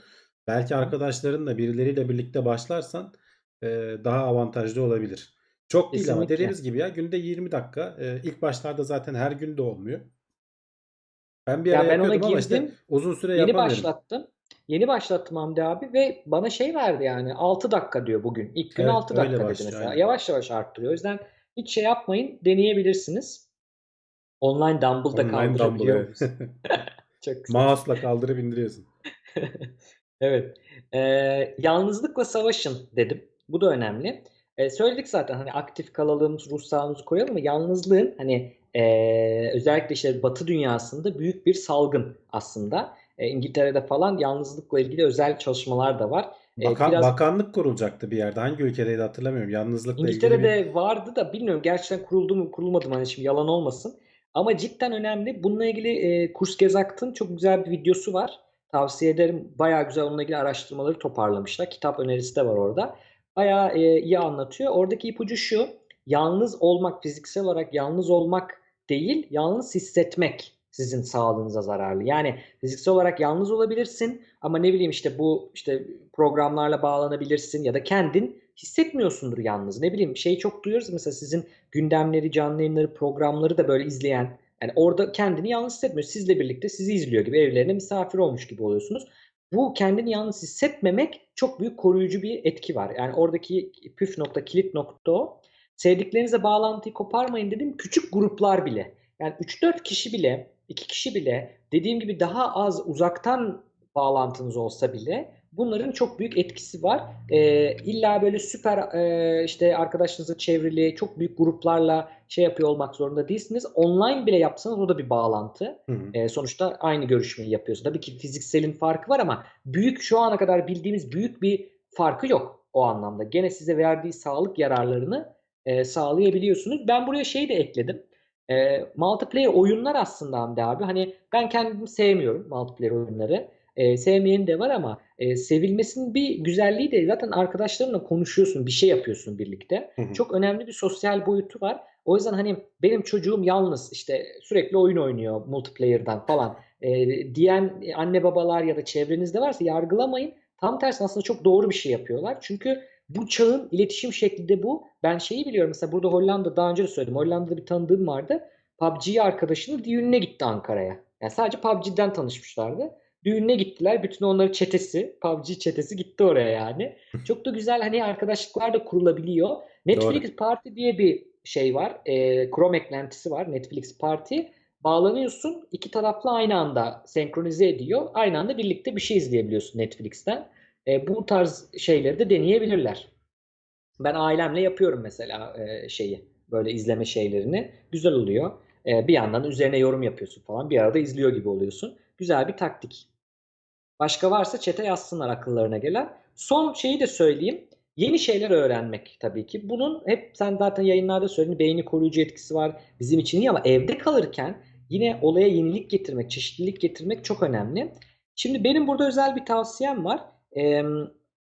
Belki arkadaşlarınla birileriyle birlikte başlarsan e, daha avantajlı olabilir. Çok değil ama Kesinlikle. dediğimiz gibi ya günde 20 dakika. E, ilk başlarda zaten her gün de olmuyor. Ben bir ara Ya ben ona ama işte girdim. uzun süre Yeni başlattım. Yeni başlattım Hamdi abi ve bana şey verdi yani 6 dakika diyor bugün. İlk gün Evet 6 öyle dakika dedi başlıyor mesela. aynen. Yavaş yavaş arttırıyor. O yüzden hiç şey yapmayın. Deneyebilirsiniz. Online dumbbell da kaldırabiliyor muyuz? [LAUGHS] [LAUGHS] Çok güzel. Mouse'la kaldırıp indiriyorsun. [LAUGHS] Evet. Ee, yalnızlıkla savaşın dedim. Bu da önemli. Ee, söyledik zaten hani aktif kalalım, ruh sağlığımızı koyalım ama yalnızlığın hani ee, özellikle işte Batı dünyasında büyük bir salgın aslında. Ee, İngiltere'de falan yalnızlıkla ilgili özel çalışmalar da var. Ee, Bakan, biraz bakanlık kurulacaktı bir yerde. Hangi ülkedeydi hatırlamıyorum. Yalnızlıkla ilgili bir İngiltere'de vardı da bilmiyorum gerçekten kuruldu mu kurulmadı mı hani şimdi yalan olmasın. Ama cidden önemli. Bununla ilgili e, Kurs Gezakt'ın çok güzel bir videosu var. Tavsiye ederim. Bayağı güzel onunla ilgili araştırmaları toparlamışlar. Kitap önerisi de var orada. Bayağı e, iyi anlatıyor. Oradaki ipucu şu. Yalnız olmak, fiziksel olarak yalnız olmak değil, yalnız hissetmek sizin sağlığınıza zararlı. Yani fiziksel olarak yalnız olabilirsin ama ne bileyim işte bu işte programlarla bağlanabilirsin ya da kendin hissetmiyorsundur yalnız. Ne bileyim şeyi çok duyuyoruz mesela sizin gündemleri, canlı yayınları, programları da böyle izleyen yani orada kendini yalnız hissetmiyor. Sizle birlikte sizi izliyor gibi evlerine misafir olmuş gibi oluyorsunuz. Bu kendini yalnız hissetmemek çok büyük koruyucu bir etki var. Yani oradaki püf nokta, kilit nokta o. Sevdiklerinizle bağlantıyı koparmayın dedim. Küçük gruplar bile. Yani 3-4 kişi bile, 2 kişi bile dediğim gibi daha az uzaktan bağlantınız olsa bile bunların çok büyük etkisi var. Ee, illa böyle süper e, işte arkadaşlarınızla çevrili çok büyük gruplarla şey yapıyor olmak zorunda değilsiniz. Online bile yapsanız o da bir bağlantı. Hı hı. Ee, sonuçta aynı görüşmeyi yapıyorsunuz. Tabii ki fizikselin farkı var ama büyük şu ana kadar bildiğimiz büyük bir farkı yok o anlamda. Gene size verdiği sağlık yararlarını e, sağlayabiliyorsunuz. Ben buraya şey de ekledim. E, multiplayer oyunlar aslında Hamdi abi. Hani ben kendim sevmiyorum multiplayer oyunları. E, sevmeyen de var ama e, sevilmesinin bir güzelliği de zaten arkadaşlarınla konuşuyorsun, bir şey yapıyorsun birlikte. Hı hı. Çok önemli bir sosyal boyutu var. O yüzden hani benim çocuğum yalnız işte sürekli oyun oynuyor multiplayer'dan falan e, diyen anne babalar ya da çevrenizde varsa yargılamayın. Tam tersi aslında çok doğru bir şey yapıyorlar. Çünkü bu çağın iletişim şekli de bu. Ben şeyi biliyorum mesela burada Hollanda daha önce de söyledim. Hollanda'da bir tanıdığım vardı. PUBG arkadaşının düğününe gitti Ankara'ya. Yani sadece PUBG'den tanışmışlardı. Düğününe gittiler. Bütün onların çetesi, PUBG çetesi gitti oraya yani. [LAUGHS] Çok da güzel hani arkadaşlıklar da kurulabiliyor. Netflix Party diye bir şey var. E, Chrome eklentisi var. Netflix Party. Bağlanıyorsun. iki taraflı aynı anda senkronize ediyor. Aynı anda birlikte bir şey izleyebiliyorsun Netflix'ten. E, bu tarz şeyleri de deneyebilirler. Ben ailemle yapıyorum mesela e, şeyi. Böyle izleme şeylerini. Güzel oluyor. E, bir yandan üzerine yorum yapıyorsun falan. Bir arada izliyor gibi oluyorsun. Güzel bir taktik. Başka varsa çete yazsınlar akıllarına gelen. Son şeyi de söyleyeyim. Yeni şeyler öğrenmek tabii ki. Bunun hep sen zaten yayınlarda söyledin beyni koruyucu etkisi var bizim için iyi ama evde kalırken yine olaya yenilik getirmek, çeşitlilik getirmek çok önemli. Şimdi benim burada özel bir tavsiyem var. Ee,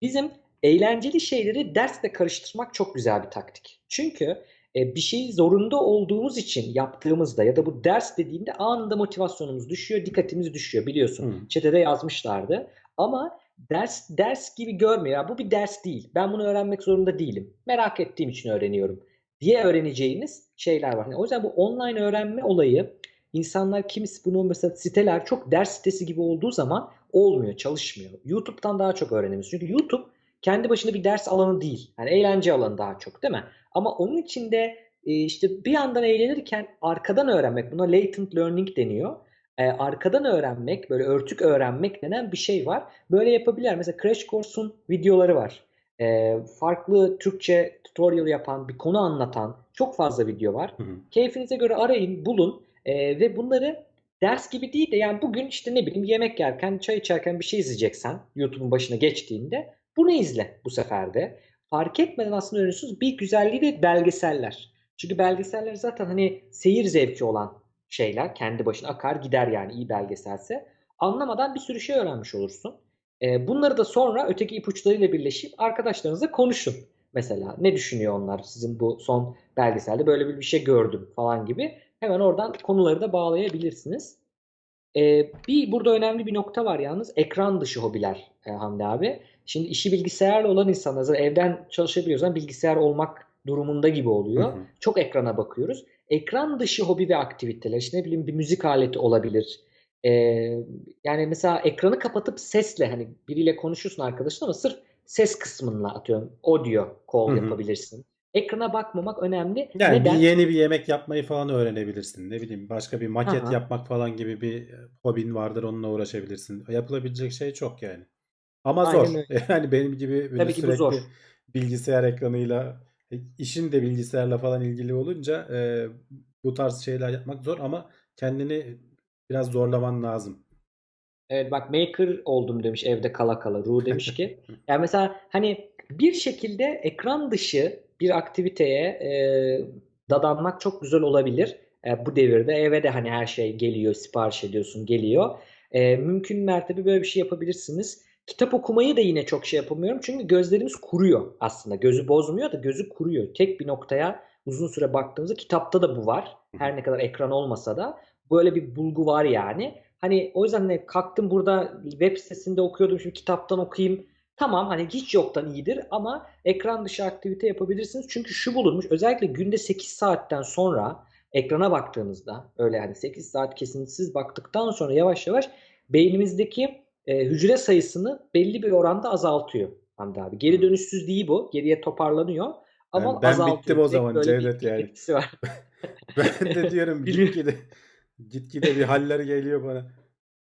bizim eğlenceli şeyleri dersle karıştırmak çok güzel bir taktik. Çünkü e, bir şeyi zorunda olduğumuz için yaptığımızda ya da bu ders dediğimde anında motivasyonumuz düşüyor, dikkatimiz düşüyor biliyorsun. Hı. Çetede yazmışlardı. Ama ders ders gibi görmüyor. Ya bu bir ders değil. Ben bunu öğrenmek zorunda değilim. Merak ettiğim için öğreniyorum diye öğreneceğiniz şeyler var. Yani o yüzden bu online öğrenme olayı insanlar kimisi bunu mesela siteler çok ders sitesi gibi olduğu zaman olmuyor, çalışmıyor. YouTube'dan daha çok öğrenemiyoruz. Çünkü YouTube kendi başına bir ders alanı değil. Yani eğlence alanı daha çok değil mi? Ama onun içinde e, işte bir yandan eğlenirken arkadan öğrenmek, buna latent learning deniyor. E, arkadan öğrenmek, böyle örtük öğrenmek denen bir şey var. Böyle yapabilirler. Mesela Crash Course'un videoları var. E, farklı Türkçe tutorial yapan, bir konu anlatan çok fazla video var. Hı hı. Keyfinize göre arayın, bulun ve bunları ders gibi değil de yani bugün işte ne bileyim yemek yerken, çay içerken bir şey izleyeceksen YouTube'un başına geçtiğinde bunu izle bu sefer de. Fark etmeden aslında öğreniyorsunuz. Bir güzelliği de belgeseller. Çünkü belgeseller zaten hani seyir zevki olan şeyler. Kendi başına akar gider yani iyi belgeselse. Anlamadan bir sürü şey öğrenmiş olursun. E, bunları da sonra öteki ipuçlarıyla birleşip arkadaşlarınızla konuşun. Mesela ne düşünüyor onlar sizin bu son belgeselde böyle bir şey gördüm falan gibi. Hemen oradan konuları da bağlayabilirsiniz. E, bir burada önemli bir nokta var yalnız ekran dışı hobiler e, Hamdi abi. Şimdi işi bilgisayarla olan insanlar evden çalışabiliyoruz ama bilgisayar olmak durumunda gibi oluyor. Hı hı. Çok ekrana bakıyoruz. Ekran dışı hobi ve aktiviteler işte ne bileyim bir müzik aleti olabilir. Ee, yani mesela ekranı kapatıp sesle hani biriyle konuşursun arkadaşın ama sırf ses kısmınla atıyorum audio call Hı hı. yapabilirsin. Ekrana bakmamak önemli. Yani Neden? bir yeni bir yemek yapmayı falan öğrenebilirsin. Ne bileyim başka bir maket Aha. yapmak falan gibi bir e, hobin vardır onunla uğraşabilirsin. Yapılabilecek şey çok yani. Ama Aynen zor. öyle. [LAUGHS] Yani benim gibi Tabii ki bu sürekli zor. bilgisayar ekranıyla e, işin de bilgisayarla falan ilgili olunca e, bu tarz şeyler yapmak zor ama kendini biraz zorlaman lazım. Evet bak maker oldum demiş evde kala kala. Ru demiş ki. [LAUGHS] Yani mesela hani bir şekilde ekran dışı bir aktiviteye e, dadanmak çok güzel olabilir. E, bu devirde eve de hani her şey geliyor, sipariş ediyorsun, geliyor. E, mümkün mertebe böyle bir şey yapabilirsiniz. Kitap okumayı da yine çok şey yapamıyorum. Çünkü gözlerimiz kuruyor aslında. Gözü bozmuyor da gözü kuruyor. Tek bir noktaya uzun süre baktığımızda kitapta da bu var. Her ne kadar ekran olmasa da böyle bir bulgu var yani. Hani o yüzden hani kalktım burada web sitesinde okuyordum şimdi kitaptan okuyayım. Tamam hani hiç yoktan iyidir ama ekran dışı aktivite yapabilirsiniz. Çünkü şu bulunmuş özellikle günde 8 saatten sonra ekrana baktığınızda öyle hani 8 saat kesintisiz baktıktan sonra yavaş yavaş beynimizdeki e, hücre sayısını belli bir oranda azaltıyor Hamdi abi. Geri dönüşsüz değil bu. Geriye toparlanıyor. Ama Ben, ben azaltıyor. bittim o zaman Cevdet yani. var. [LAUGHS] Ben de diyorum gitgide gitgide bir haller geliyor bana.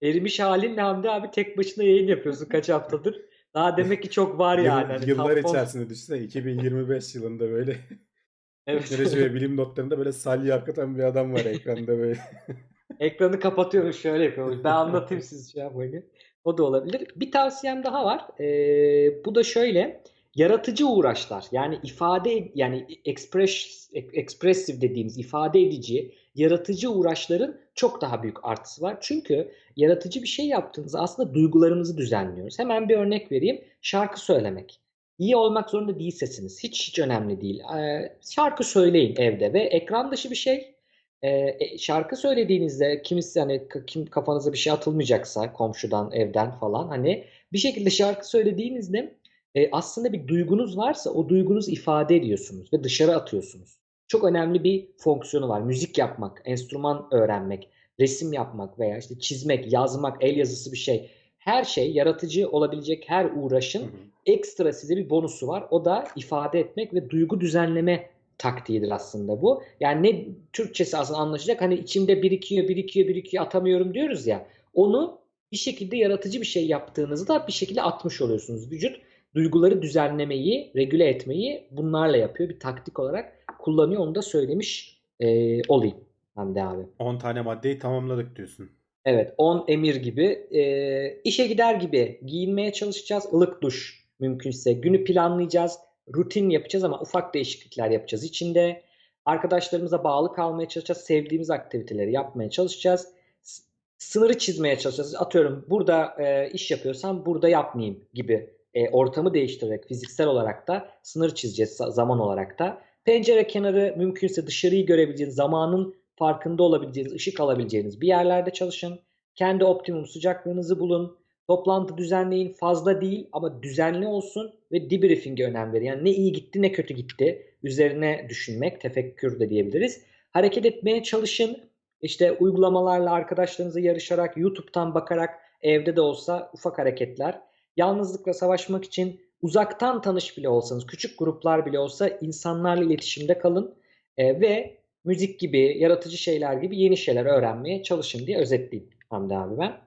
Erimiş halinle Hamdi abi tek başına yayın yapıyorsun kaç haftadır. Daha demek ki çok var yani. Hani yıllar tampon- içerisinde düşünsene 2025 yılında böyle [LAUGHS] Evet. teknoloji ve bilim notlarında böyle salya akıtan bir adam var ekranda böyle. [LAUGHS] Ekranı kapatıyormuş şöyle yapıyormuş. Ben [LAUGHS] anlatayım siz şey yapmayın. O da olabilir. Bir tavsiyem daha var. Ee, bu da şöyle. Yaratıcı uğraşlar. Yani ifade yani express, expressive dediğimiz ifade edici, yaratıcı uğraşların çok daha büyük artısı var. Çünkü yaratıcı bir şey yaptığınızda aslında duygularımızı düzenliyoruz. Hemen bir örnek vereyim. Şarkı söylemek. İyi olmak zorunda değil sesiniz. Hiç hiç önemli değil. Ee, şarkı söyleyin evde ve ekran dışı bir şey. Ee, e, şarkı söylediğinizde kimisi hani kim kafanıza bir şey atılmayacaksa komşudan, evden falan hani bir şekilde şarkı söylediğinizde e, aslında bir duygunuz varsa o duygunuzu ifade ediyorsunuz ve dışarı atıyorsunuz. Çok önemli bir fonksiyonu var. Müzik yapmak, enstrüman öğrenmek, resim yapmak veya işte çizmek, yazmak, el yazısı bir şey. Her şey yaratıcı olabilecek her Hı uğraşın hı. ekstra size bir bonusu var. O da ifade etmek ve duygu düzenleme taktiğidir aslında bu. Yani ne Türkçesi aslında anlaşılacak hani içimde birikiyor, birikiyor, birikiyor atamıyorum diyoruz ya. Onu bir şekilde yaratıcı bir şey yaptığınızda bir şekilde atmış oluyorsunuz. Vücut duyguları düzenlemeyi, regüle etmeyi bunlarla yapıyor. Bir taktik olarak kullanıyor. Onu da söylemiş e, olayım Hamdi abi. 10 tane maddeyi tamamladık diyorsun. Evet, 10 emir gibi. E, işe gider gibi giyinmeye çalışacağız. Ilık duş mümkünse. Günü planlayacağız. Rutin yapacağız ama ufak değişiklikler yapacağız içinde. Arkadaşlarımıza bağlı kalmaya çalışacağız. Sevdiğimiz aktiviteleri yapmaya çalışacağız. S- Sınırı çizmeye çalışacağız. Atıyorum burada e, iş yapıyorsam burada yapmayayım gibi e, ortamı değiştirerek fiziksel olarak da sınır çizeceğiz za- zaman olarak da. Pencere kenarı mümkünse dışarıyı görebileceğiniz, zamanın farkında olabileceğiniz, ışık alabileceğiniz bir yerlerde çalışın. Kendi optimum sıcaklığınızı bulun. Toplantı düzenleyin. Fazla değil ama düzenli olsun ve debriefing'e önem verin. Yani ne iyi gitti ne kötü gitti. Üzerine düşünmek, tefekkür de diyebiliriz. Hareket etmeye çalışın. İşte uygulamalarla arkadaşlarınızla yarışarak, YouTube'dan bakarak evde de olsa ufak hareketler. Yalnızlıkla savaşmak için uzaktan tanış bile olsanız, küçük gruplar bile olsa insanlarla iletişimde kalın. Ee, ve müzik gibi, yaratıcı şeyler gibi yeni şeyler öğrenmeye çalışın diye özetleyeyim Hamdi abi ben.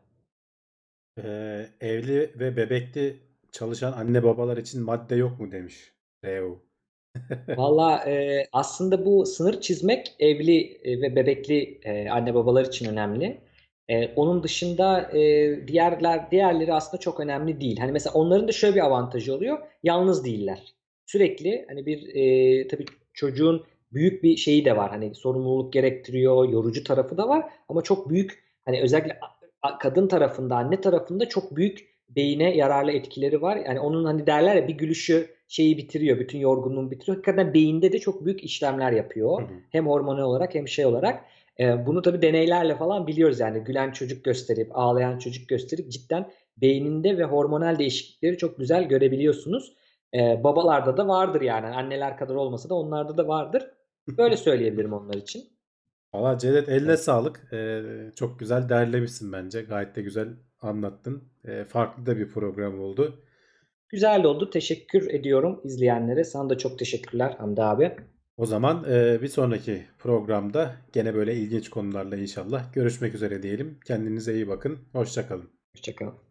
Ee, evli ve bebekli çalışan anne babalar için madde yok mu demiş. Reo. [LAUGHS] Valla e, aslında bu sınır çizmek evli e, ve bebekli e, anne babalar için önemli. E, onun dışında e, diğerler diğerleri aslında çok önemli değil. Hani mesela onların da şöyle bir avantajı oluyor. Yalnız değiller. Sürekli hani bir e, tabii çocuğun büyük bir şeyi de var. Hani sorumluluk gerektiriyor, yorucu tarafı da var. Ama çok büyük hani özellikle kadın tarafında, anne tarafında çok büyük beyine yararlı etkileri var. Yani onun hani derler ya bir gülüşü şeyi bitiriyor, bütün yorgunluğunu bitiriyor. Hakikaten beyinde de çok büyük işlemler yapıyor. Hı hı. Hem hormonal olarak hem şey olarak. Ee, bunu tabii deneylerle falan biliyoruz yani. Gülen çocuk gösterip, ağlayan çocuk gösterip cidden beyninde ve hormonal değişiklikleri çok güzel görebiliyorsunuz. Ee, babalarda da vardır yani. Anneler kadar olmasa da onlarda da vardır. Böyle söyleyebilirim onlar için. Valla Cevdet eline Evet. sağlık. Ee, çok güzel derlemişsin bence. Gayet de güzel anlattın. Ee, farklı da bir program oldu. Güzel oldu. Teşekkür ediyorum izleyenlere. Sana da çok teşekkürler Hamdi abi. O zaman e, bir sonraki programda gene böyle ilginç konularla inşallah görüşmek üzere diyelim. Kendinize iyi bakın. Hoşça kalın. Hoşçakalın.